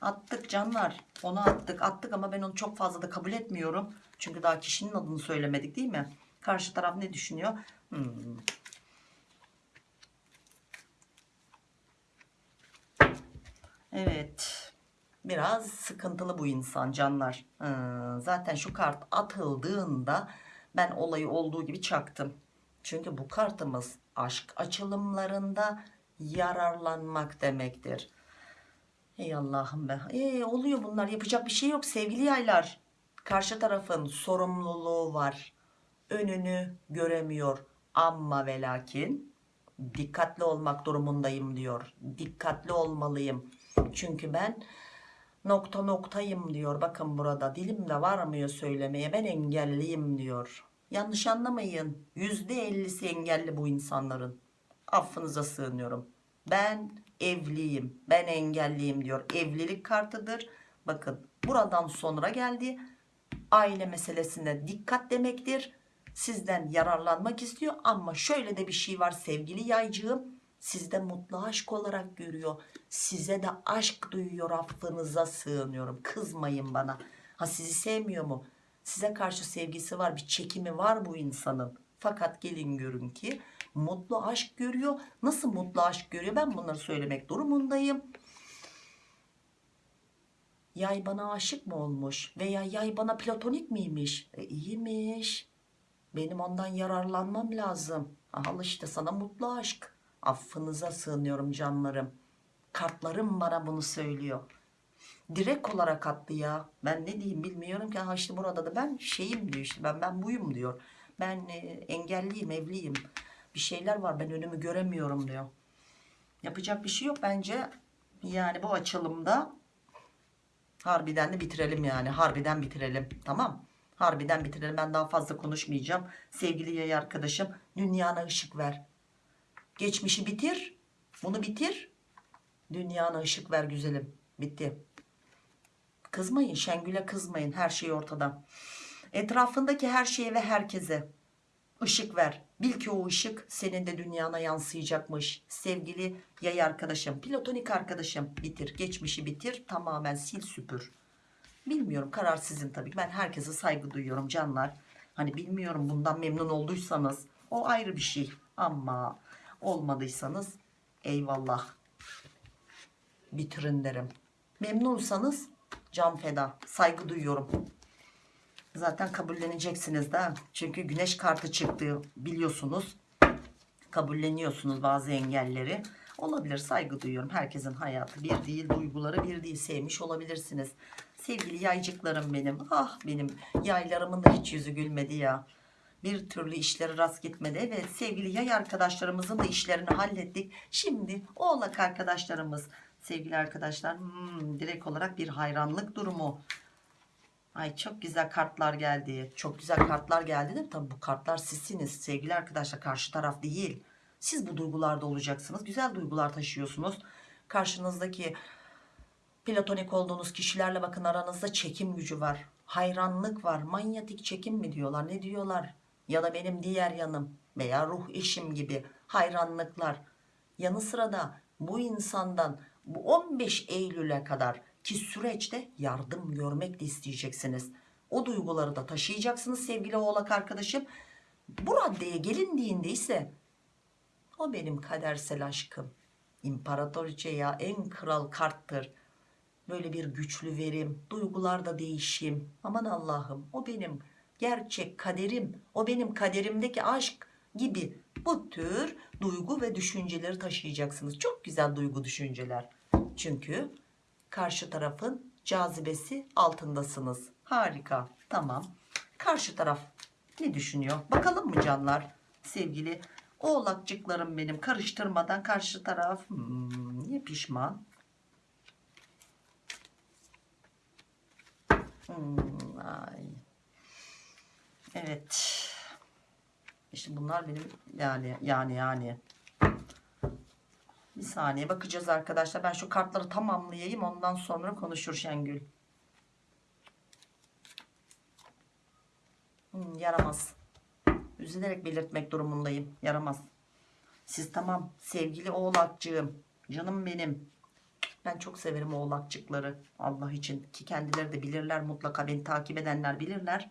Speaker 1: Attık canlar. Onu attık. Attık ama ben onu çok fazla da kabul etmiyorum. Çünkü daha kişinin adını söylemedik değil mi? Karşı taraf ne düşünüyor? Hmm. Evet. Biraz sıkıntılı bu insan canlar. Hı, zaten şu kart atıldığında ben olayı olduğu gibi çaktım. Çünkü bu kartımız aşk açılımlarında yararlanmak demektir. Ey Allah'ım be. Ee, oluyor bunlar yapacak bir şey yok sevgili yaylar. Karşı tarafın sorumluluğu var. Önünü göremiyor. Ama ve lakin dikkatli olmak durumundayım diyor. Dikkatli olmalıyım. Çünkü ben nokta noktayım diyor. Bakın burada dilimde varmıyor söylemeye. Ben engelliyim diyor. Yanlış anlamayın. %50'si engelli bu insanların. Affınıza sığınıyorum. Ben evliyim. Ben engelliyim diyor. Evlilik kartıdır. Bakın buradan sonra geldi. Aile meselesine dikkat demektir. Sizden yararlanmak istiyor ama şöyle de bir şey var sevgili yaycığım. Sizde mutlu aşk olarak görüyor. Size de aşk duyuyor affınıza sığınıyorum. Kızmayın bana. Ha sizi sevmiyor mu? Size karşı sevgisi var bir çekimi var bu insanın. Fakat gelin görün ki mutlu aşk görüyor. Nasıl mutlu aşk görüyor ben bunları söylemek durumundayım. Yay bana aşık mı olmuş veya yay bana platonik miymiş? E, iyiymiş. Benim ondan yararlanmam lazım. Al işte sana mutlu aşk. Affınıza sığınıyorum canlarım. Kartlarım bana bunu söylüyor. Direkt olarak attı ya. Ben ne diyeyim bilmiyorum ki. Ha işte burada da ben şeyim diyor işte. Ben ben buyum diyor. Ben e, engelliyim, evliyim. Bir şeyler var ben önümü göremiyorum diyor. Yapacak bir şey yok bence. Yani bu açılımda harbiden de bitirelim yani. Harbiden bitirelim. Tamam. Harbiden bitirelim. Ben daha fazla konuşmayacağım. Sevgili yay arkadaşım dünyana ışık ver. Geçmişi bitir. Bunu bitir. Dünyana ışık ver güzelim. Bitti. Kızmayın. Şengül'e kızmayın. Her şey ortada. Etrafındaki her şeye ve herkese ışık ver. Bil ki o ışık senin de dünyana yansıyacakmış. Sevgili yay arkadaşım, platonik arkadaşım bitir. Geçmişi bitir. Tamamen sil süpür. Bilmiyorum karar sizin tabii. Ben herkese saygı duyuyorum canlar. Hani bilmiyorum bundan memnun olduysanız o ayrı bir şey. Ama olmadıysanız eyvallah. Bitirin derim. Memnunsanız can feda. Saygı duyuyorum. Zaten kabulleneceksiniz de. Çünkü güneş kartı çıktı biliyorsunuz. Kabulleniyorsunuz bazı engelleri. Olabilir saygı duyuyorum. Herkesin hayatı bir değil, duyguları bir değil. Sevmiş olabilirsiniz. Sevgili yaycıklarım benim. Ah benim yaylarımın da hiç yüzü gülmedi ya. Bir türlü işleri rast gitmedi. Evet sevgili yay arkadaşlarımızın da işlerini hallettik. Şimdi oğlak arkadaşlarımız. Sevgili arkadaşlar hmm, direkt olarak bir hayranlık durumu. Ay çok güzel kartlar geldi. Çok güzel kartlar geldi de tabii bu kartlar sizsiniz sevgili arkadaşlar. Karşı taraf değil. Siz bu duygularda olacaksınız. Güzel duygular taşıyorsunuz. Karşınızdaki platonik olduğunuz kişilerle bakın aranızda çekim gücü var. Hayranlık var. Manyetik çekim mi diyorlar? Ne diyorlar? Ya da benim diğer yanım veya ruh eşim gibi hayranlıklar. Yanı sıra da bu insandan bu 15 Eylül'e kadar ki süreçte yardım görmek de isteyeceksiniz. O duyguları da taşıyacaksınız sevgili oğlak arkadaşım. Bu raddeye gelindiğinde ise o benim kadersel aşkım. İmparatoriçe ya en kral karttır. Böyle bir güçlü verim, duygularda değişim. Aman Allah'ım o benim gerçek kaderim. O benim kaderimdeki aşk gibi bu tür duygu ve düşünceleri taşıyacaksınız. Çok güzel duygu düşünceler. Çünkü karşı tarafın cazibesi altındasınız. Harika. Tamam. Karşı taraf ne düşünüyor? Bakalım mı canlar? Sevgili oğlakçıklarım benim karıştırmadan karşı taraf hmm, niye pişman? Hmm, ay. Evet. İşte bunlar benim yani yani yani. Bir saniye bakacağız arkadaşlar. Ben şu kartları tamamlayayım. Ondan sonra konuşur Şengül. Hmm, yaramaz. üzülerek belirtmek durumundayım. Yaramaz. Siz tamam sevgili oğlakcığım. Canım benim. Ben çok severim oğlakçıkları. Allah için ki kendileri de bilirler mutlaka beni takip edenler bilirler.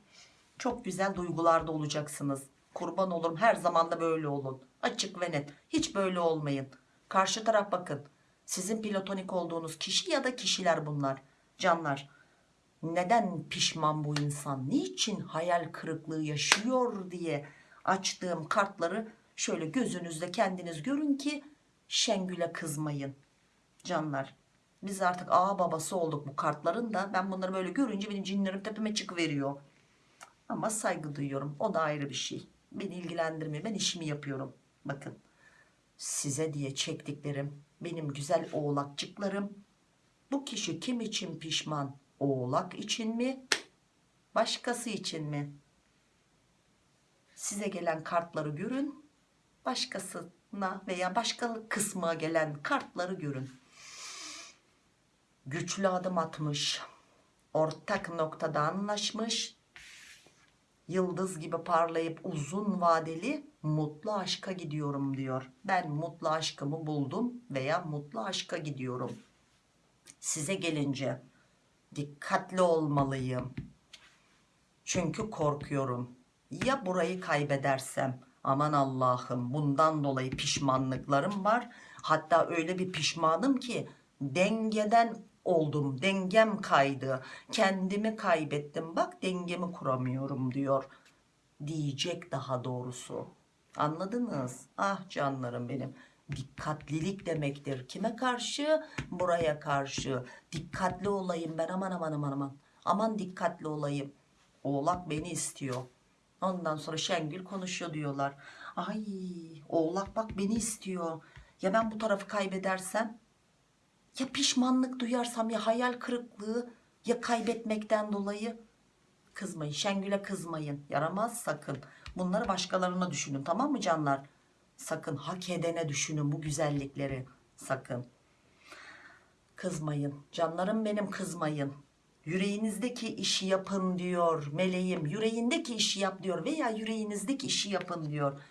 Speaker 1: Çok güzel duygularda olacaksınız. Kurban olurum her zaman da böyle olun. Açık ve net. Hiç böyle olmayın. Karşı taraf bakın. Sizin platonik olduğunuz kişi ya da kişiler bunlar. Canlar. Neden pişman bu insan? Niçin hayal kırıklığı yaşıyor diye açtığım kartları şöyle gözünüzde kendiniz görün ki Şengül'e kızmayın. Canlar. Biz artık ağa babası olduk bu kartların da. Ben bunları böyle görünce benim cinlerim tepeme çıkıveriyor. Ama saygı duyuyorum. O da ayrı bir şey. Beni ilgilendirmiyor. Ben işimi yapıyorum. Bakın. Size diye çektiklerim. Benim güzel oğlakçıklarım. Bu kişi kim için pişman? Oğlak için mi? Başkası için mi? Size gelen kartları görün. Başkasına veya başka kısma gelen kartları görün. Güçlü adım atmış. Ortak noktada anlaşmış yıldız gibi parlayıp uzun vadeli mutlu aşka gidiyorum diyor. Ben mutlu aşkımı buldum veya mutlu aşka gidiyorum. Size gelince dikkatli olmalıyım. Çünkü korkuyorum. Ya burayı kaybedersem aman Allah'ım bundan dolayı pişmanlıklarım var. Hatta öyle bir pişmanım ki dengeden oldum. Dengem kaydı. Kendimi kaybettim. Bak dengemi kuramıyorum diyor. Diyecek daha doğrusu. Anladınız? Ah canlarım benim. Dikkatlilik demektir. Kime karşı? Buraya karşı. Dikkatli olayım ben aman aman aman aman. Aman dikkatli olayım. Oğlak beni istiyor. Ondan sonra Şengül konuşuyor diyorlar. Ay oğlak bak beni istiyor. Ya ben bu tarafı kaybedersem? Ya pişmanlık duyarsam ya hayal kırıklığı ya kaybetmekten dolayı? Kızmayın Şengül'e kızmayın. Yaramaz sakın. Bunları başkalarına düşünün tamam mı canlar? Sakın hak edene düşünün bu güzellikleri. Sakın. Kızmayın. Canlarım benim kızmayın. Yüreğinizdeki işi yapın diyor meleğim. Yüreğindeki işi yap diyor veya yüreğinizdeki işi yapın diyor.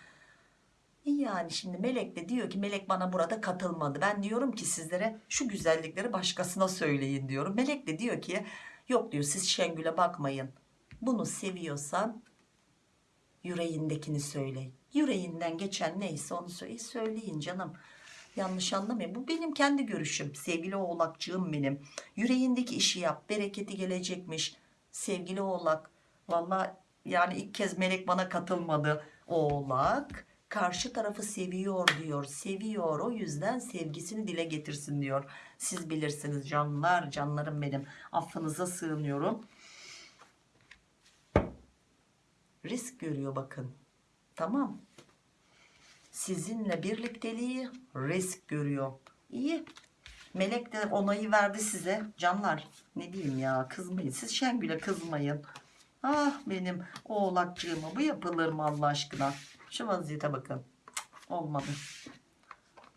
Speaker 1: Yani şimdi melek de diyor ki melek bana burada katılmadı. Ben diyorum ki sizlere şu güzellikleri başkasına söyleyin diyorum. Melek de diyor ki yok diyor siz Şengül'e bakmayın. Bunu seviyorsan yüreğindekini söyle. Yüreğinden geçen neyse onu söyle. Söyleyin canım. Yanlış anlamayın. Bu benim kendi görüşüm. Sevgili oğlakçığım benim. Yüreğindeki işi yap. Bereketi gelecekmiş. Sevgili oğlak. Valla yani ilk kez melek bana katılmadı. Oğlak karşı tarafı seviyor diyor. Seviyor. O yüzden sevgisini dile getirsin diyor. Siz bilirsiniz canlar canlarım benim. Affınıza sığınıyorum. Risk görüyor bakın. Tamam. Sizinle birlikteliği risk görüyor. İyi. Melek de onayı verdi size. Canlar ne diyeyim ya kızmayın. Siz Şengül'e kızmayın. Ah benim oğlakcığıma bu yapılır mı Allah aşkına? Şu vaziyete bakın. Olmadı.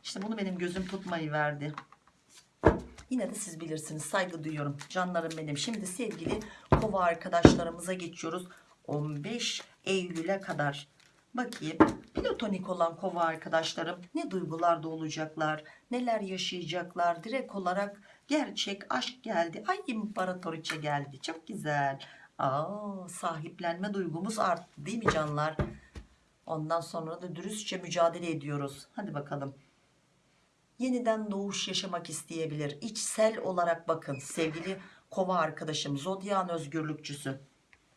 Speaker 1: İşte bunu benim gözüm tutmayı verdi. Yine de siz bilirsiniz. Saygı duyuyorum. Canlarım benim. Şimdi sevgili kova arkadaşlarımıza geçiyoruz. 15 Eylül'e kadar. Bakayım platonik olan kova arkadaşlarım ne duygularda olacaklar, neler yaşayacaklar direkt olarak gerçek aşk geldi. Ay imparatoriçe geldi çok güzel. Aa, sahiplenme duygumuz arttı değil mi canlar? Ondan sonra da dürüstçe mücadele ediyoruz. Hadi bakalım. Yeniden doğuş yaşamak isteyebilir. İçsel olarak bakın sevgili kova arkadaşım zodyan özgürlükçüsü.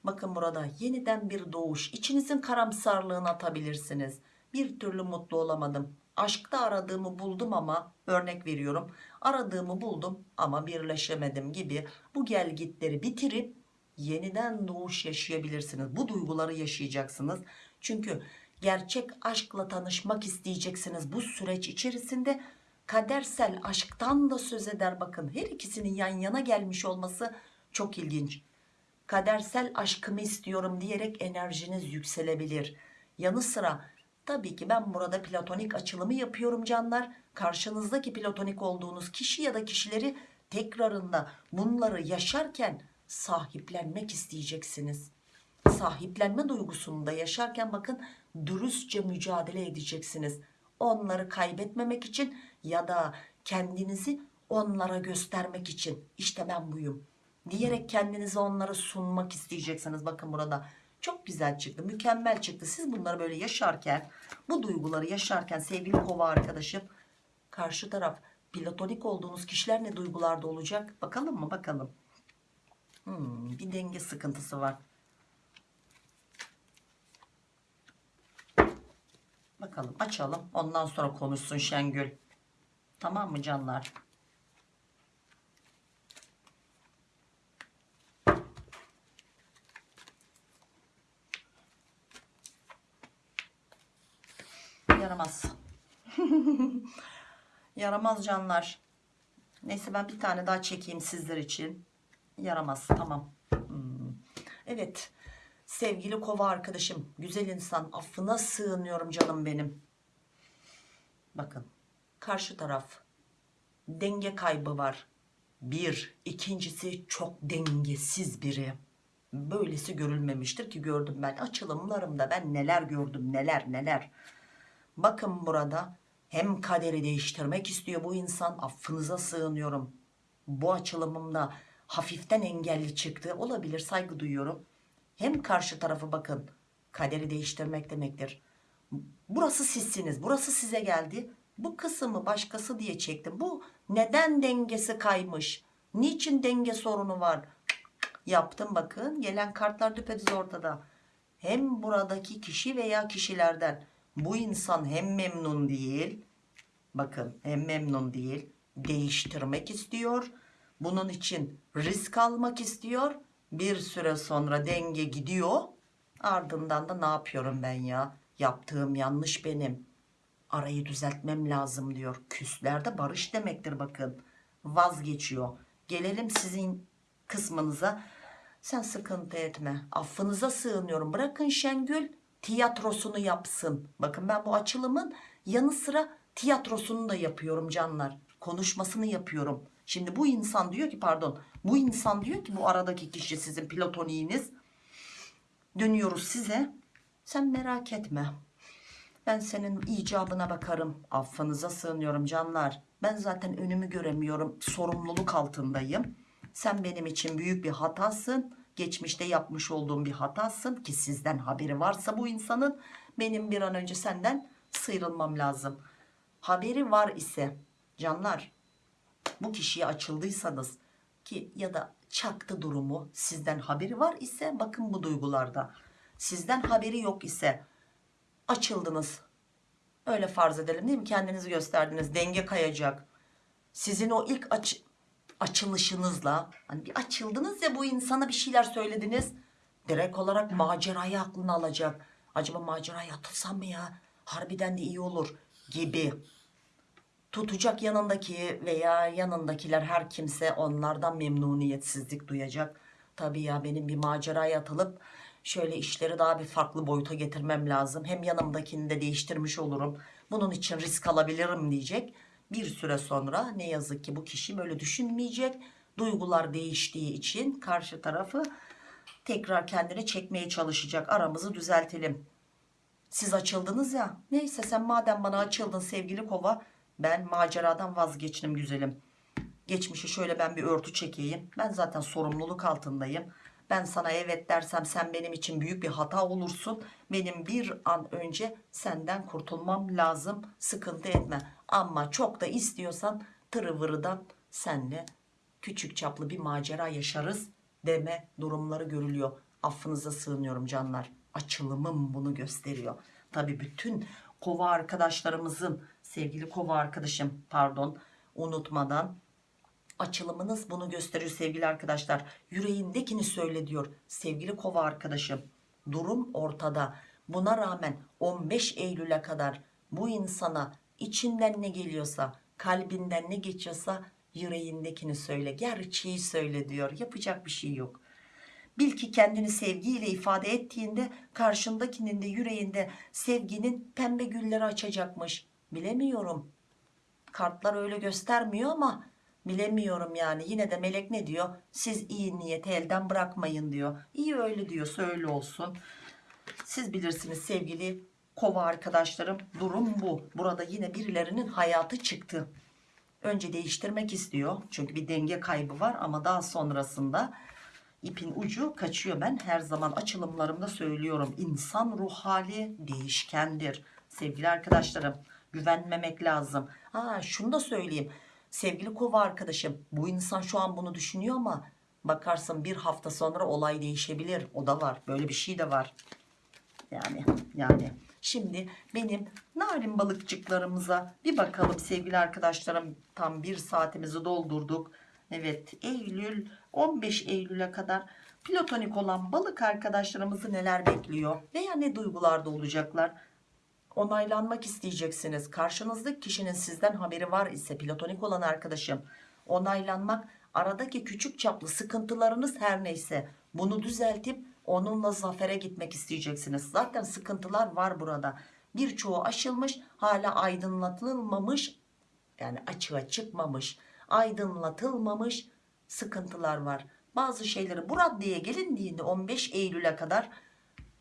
Speaker 1: Bakın burada yeniden bir doğuş. İçinizin karamsarlığını atabilirsiniz. Bir türlü mutlu olamadım. Aşkta aradığımı buldum ama örnek veriyorum. Aradığımı buldum ama birleşemedim gibi bu gelgitleri bitirip yeniden doğuş yaşayabilirsiniz. Bu duyguları yaşayacaksınız. Çünkü gerçek aşkla tanışmak isteyeceksiniz bu süreç içerisinde. Kadersel aşktan da söz eder bakın. Her ikisinin yan yana gelmiş olması çok ilginç kadersel aşkımı istiyorum diyerek enerjiniz yükselebilir. Yanı sıra tabii ki ben burada platonik açılımı yapıyorum canlar. Karşınızdaki platonik olduğunuz kişi ya da kişileri tekrarında bunları yaşarken sahiplenmek isteyeceksiniz. Sahiplenme duygusunu da yaşarken bakın dürüstçe mücadele edeceksiniz. Onları kaybetmemek için ya da kendinizi onlara göstermek için işte ben buyum diyerek kendinizi onlara sunmak isteyeceksiniz. Bakın burada çok güzel çıktı mükemmel çıktı. Siz bunları böyle yaşarken bu duyguları yaşarken sevgili kova arkadaşım karşı taraf platonik olduğunuz kişiler ne duygularda olacak bakalım mı bakalım. Hmm, bir denge sıkıntısı var. Bakalım açalım. Ondan sonra konuşsun Şengül. Tamam mı canlar? Yaramaz. Yaramaz canlar. Neyse ben bir tane daha çekeyim sizler için. Yaramaz. Tamam. Hmm. Evet. Sevgili kova arkadaşım. Güzel insan. Affına sığınıyorum canım benim. Bakın. Karşı taraf. Denge kaybı var. Bir. ikincisi çok dengesiz biri. Böylesi görülmemiştir ki gördüm ben. Açılımlarımda ben neler gördüm neler neler. Bakın burada hem kaderi değiştirmek istiyor bu insan affınıza sığınıyorum. Bu açılımımda hafiften engelli çıktı olabilir saygı duyuyorum. Hem karşı tarafı bakın kaderi değiştirmek demektir. Burası sizsiniz burası size geldi. Bu kısmı başkası diye çektim. Bu neden dengesi kaymış? Niçin denge sorunu var? Yaptım bakın gelen kartlar düpedüz ortada. Hem buradaki kişi veya kişilerden bu insan hem memnun değil bakın hem memnun değil değiştirmek istiyor bunun için risk almak istiyor bir süre sonra denge gidiyor. Ardından da ne yapıyorum ben ya? Yaptığım yanlış benim. Arayı düzeltmem lazım diyor. Küslerde barış demektir bakın. Vazgeçiyor. Gelelim sizin kısmınıza. Sen sıkıntı etme. Affınıza sığınıyorum. Bırakın Şengül tiyatrosunu yapsın. Bakın ben bu açılımın yanı sıra tiyatrosunu da yapıyorum canlar. Konuşmasını yapıyorum. Şimdi bu insan diyor ki pardon bu insan diyor ki bu aradaki kişi sizin platoniğiniz. Dönüyoruz size. Sen merak etme. Ben senin icabına bakarım. Affınıza sığınıyorum canlar. Ben zaten önümü göremiyorum. Sorumluluk altındayım. Sen benim için büyük bir hatasın geçmişte yapmış olduğum bir hatasın ki sizden haberi varsa bu insanın benim bir an önce senden sıyrılmam lazım. Haberi var ise canlar bu kişiye açıldıysanız ki ya da çaktı durumu sizden haberi var ise bakın bu duygularda sizden haberi yok ise açıldınız. Öyle farz edelim değil mi? Kendinizi gösterdiniz denge kayacak. Sizin o ilk aç açılışınızla hani bir açıldınız ya bu insana bir şeyler söylediniz direkt olarak macerayı aklına alacak. Acaba maceraya atılsam mı ya? Harbiden de iyi olur gibi tutacak yanındaki veya yanındakiler her kimse onlardan memnuniyetsizlik duyacak. Tabii ya benim bir maceraya atılıp şöyle işleri daha bir farklı boyuta getirmem lazım. Hem yanımdakini de değiştirmiş olurum. Bunun için risk alabilirim diyecek. Bir süre sonra ne yazık ki bu kişi böyle düşünmeyecek. Duygular değiştiği için karşı tarafı tekrar kendine çekmeye çalışacak. Aramızı düzeltelim. Siz açıldınız ya. Neyse sen madem bana açıldın sevgili kova ben maceradan vazgeçtim güzelim. Geçmişi şöyle ben bir örtü çekeyim. Ben zaten sorumluluk altındayım. Ben sana evet dersem sen benim için büyük bir hata olursun. Benim bir an önce senden kurtulmam lazım. Sıkıntı etme. Ama çok da istiyorsan tırıvırıdan senle küçük çaplı bir macera yaşarız deme durumları görülüyor. Affınıza sığınıyorum canlar. Açılımım bunu gösteriyor. Tabi bütün kova arkadaşlarımızın sevgili kova arkadaşım pardon unutmadan. Açılımınız bunu gösteriyor sevgili arkadaşlar. Yüreğindekini söyle diyor sevgili kova arkadaşım. Durum ortada. Buna rağmen 15 Eylül'e kadar bu insana içinden ne geliyorsa kalbinden ne geçiyorsa yüreğindekini söyle. Gerçeği söyle diyor. Yapacak bir şey yok. Bil ki kendini sevgiyle ifade ettiğinde karşındakinin de yüreğinde sevginin pembe gülleri açacakmış bilemiyorum. Kartlar öyle göstermiyor ama bilemiyorum yani. Yine de melek ne diyor? Siz iyi niyeti elden bırakmayın diyor. İyi öyle diyorsa öyle olsun. Siz bilirsiniz sevgili kova arkadaşlarım durum bu. Burada yine birilerinin hayatı çıktı. Önce değiştirmek istiyor. Çünkü bir denge kaybı var ama daha sonrasında ipin ucu kaçıyor. Ben her zaman açılımlarımda söylüyorum. İnsan ruh hali değişkendir. Sevgili arkadaşlarım güvenmemek lazım. Ha şunu da söyleyeyim. Sevgili kova arkadaşım bu insan şu an bunu düşünüyor ama bakarsın bir hafta sonra olay değişebilir. O da var böyle bir şey de var. Yani yani. Şimdi benim narin balıkçıklarımıza bir bakalım sevgili arkadaşlarım. Tam bir saatimizi doldurduk. Evet Eylül 15 Eylül'e kadar platonik olan balık arkadaşlarımızı neler bekliyor veya ne duygularda olacaklar onaylanmak isteyeceksiniz. Karşınızdaki kişinin sizden haberi var ise platonik olan arkadaşım. Onaylanmak aradaki küçük çaplı sıkıntılarınız her neyse bunu düzeltip onunla zafere gitmek isteyeceksiniz. Zaten sıkıntılar var burada. Birçoğu aşılmış hala aydınlatılmamış yani açığa çıkmamış aydınlatılmamış sıkıntılar var. Bazı şeyleri bu raddeye gelindiğinde 15 Eylül'e kadar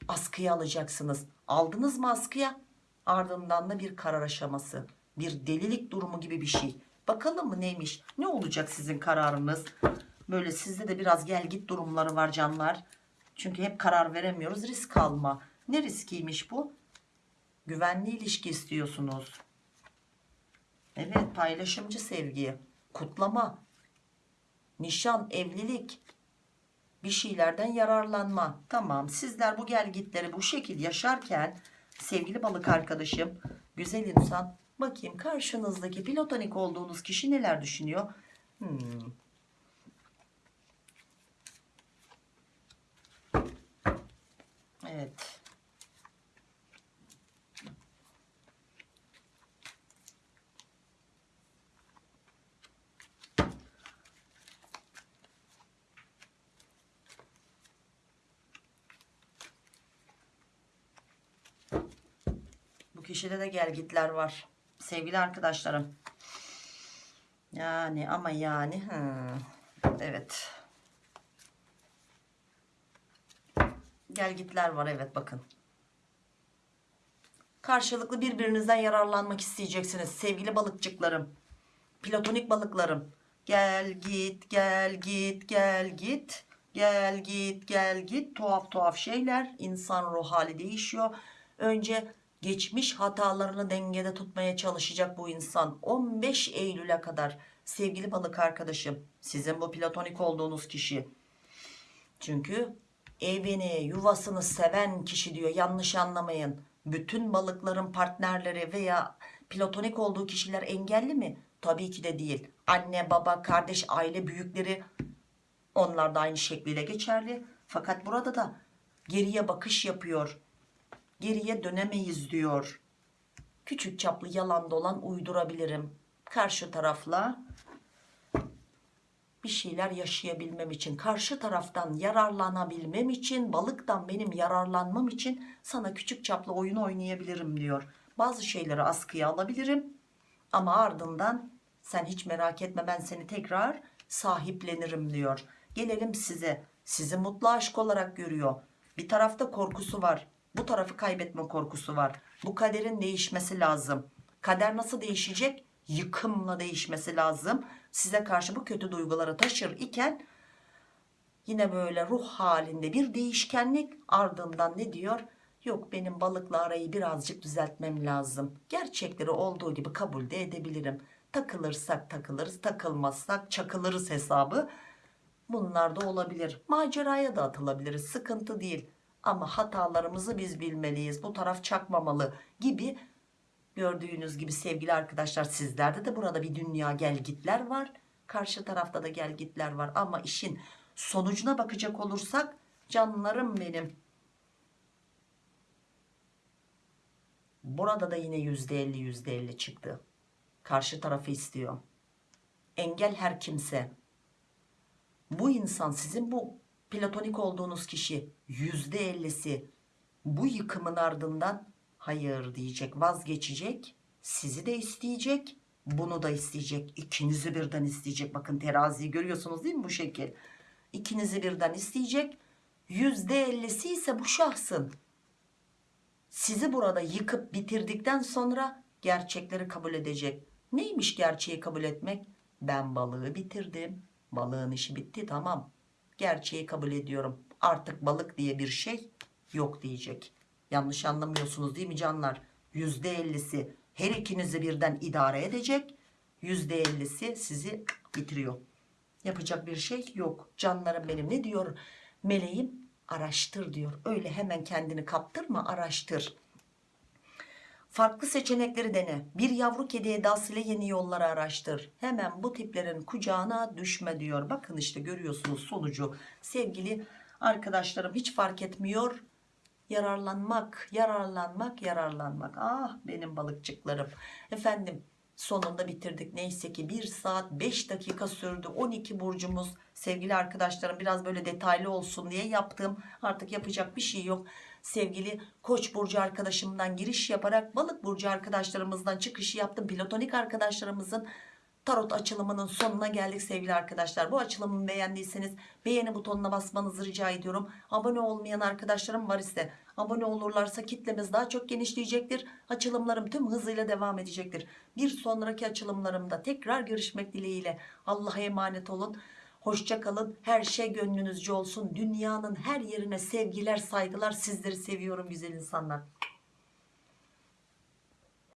Speaker 1: askıya alacaksınız. Aldınız mı askıya ardından da bir karar aşaması bir delilik durumu gibi bir şey. Bakalım mı neymiş? Ne olacak sizin kararınız? Böyle sizde de biraz gel git durumları var canlar. Çünkü hep karar veremiyoruz risk alma. Ne riskiymiş bu? Güvenli ilişki istiyorsunuz. Evet paylaşımcı sevgi kutlama nişan evlilik bir şeylerden yararlanma. Tamam sizler bu gelgitleri bu şekil yaşarken sevgili balık arkadaşım güzel insan bakayım karşınızdaki platonik olduğunuz kişi neler düşünüyor hmm. evet Bu kişide de gelgitler var. Sevgili arkadaşlarım. Yani ama yani. hmm, Evet. Gelgitler var evet bakın. Karşılıklı birbirinizden yararlanmak isteyeceksiniz. Sevgili balıkçıklarım. Platonik balıklarım. Gel git gel git gel git. Gel git gel git. Tuhaf tuhaf şeyler. İnsan ruh hali değişiyor. Önce geçmiş hatalarını dengede tutmaya çalışacak bu insan. 15 Eylül'e kadar. Sevgili balık arkadaşım sizin bu platonik olduğunuz kişi. Çünkü evini yuvasını seven kişi diyor yanlış anlamayın. Bütün balıkların partnerleri veya platonik olduğu kişiler engelli mi? Tabii ki de değil. Anne baba kardeş aile büyükleri onlar da aynı şekliyle geçerli. Fakat burada da geriye bakış yapıyor geriye dönemeyiz diyor. Küçük çaplı yalan dolan uydurabilirim. Karşı tarafla bir şeyler yaşayabilmem için, karşı taraftan yararlanabilmem için, balıktan benim yararlanmam için sana küçük çaplı oyun oynayabilirim diyor. Bazı şeyleri askıya alabilirim ama ardından sen hiç merak etme ben seni tekrar sahiplenirim diyor. Gelelim size. Sizi mutlu aşk olarak görüyor. Bir tarafta korkusu var. Bu tarafı kaybetme korkusu var. Bu kaderin değişmesi lazım. Kader nasıl değişecek? Yıkımla değişmesi lazım. Size karşı bu kötü duyguları taşır iken yine böyle ruh halinde bir değişkenlik ardından ne diyor? Yok benim balıkla arayı birazcık düzeltmem lazım. Gerçekleri olduğu gibi kabul de edebilirim. Takılırsak takılırız, takılmazsak çakılırız hesabı. Bunlar da olabilir. Maceraya da atılabiliriz. Sıkıntı değil ama hatalarımızı biz bilmeliyiz. Bu taraf çakmamalı gibi gördüğünüz gibi sevgili arkadaşlar sizlerde de burada bir dünya gelgitler var. Karşı tarafta da gelgitler var. Ama işin sonucuna bakacak olursak canlarım benim. Burada da yine yüzde elli yüzde elli çıktı. Karşı tarafı istiyor. Engel her kimse. Bu insan sizin bu platonik olduğunuz kişi yüzde ellisi bu yıkımın ardından hayır diyecek vazgeçecek sizi de isteyecek bunu da isteyecek ikinizi birden isteyecek. Bakın teraziyi görüyorsunuz değil mi bu şekil? İkinizi birden isteyecek %50'si ise bu şahsın sizi burada yıkıp bitirdikten sonra gerçekleri kabul edecek. Neymiş gerçeği kabul etmek? Ben balığı bitirdim balığın işi bitti tamam gerçeği kabul ediyorum. Artık balık diye bir şey yok diyecek. Yanlış anlamıyorsunuz değil mi canlar? %50'si her ikinizi birden idare edecek. %50'si sizi bitiriyor. Yapacak bir şey yok. Canlarım benim ne diyor? Meleğim araştır diyor. Öyle hemen kendini kaptırma araştır farklı seçenekleri dene. Bir yavru kedi edasıyla yeni yolları araştır. Hemen bu tiplerin kucağına düşme diyor. Bakın işte görüyorsunuz sonucu. Sevgili arkadaşlarım hiç fark etmiyor. Yararlanmak yararlanmak yararlanmak. Ah benim balıkçıklarım. Efendim sonunda bitirdik. Neyse ki 1 saat 5 dakika sürdü. 12 burcumuz. Sevgili arkadaşlarım biraz böyle detaylı olsun diye yaptım. Artık yapacak bir şey yok sevgili koç burcu arkadaşımdan giriş yaparak balık burcu arkadaşlarımızdan çıkışı yaptım. Platonik arkadaşlarımızın tarot açılımının sonuna geldik sevgili arkadaşlar. Bu açılımı beğendiyseniz beğeni butonuna basmanızı rica ediyorum. Abone olmayan arkadaşlarım var ise abone olurlarsa kitlemiz daha çok genişleyecektir. Açılımlarım tüm hızıyla devam edecektir. Bir sonraki açılımlarımda tekrar görüşmek dileğiyle. Allah'a emanet olun Hoşça kalın. Her şey gönlünüzce olsun. Dünyanın her yerine sevgiler, saygılar. Sizleri seviyorum güzel insanlar.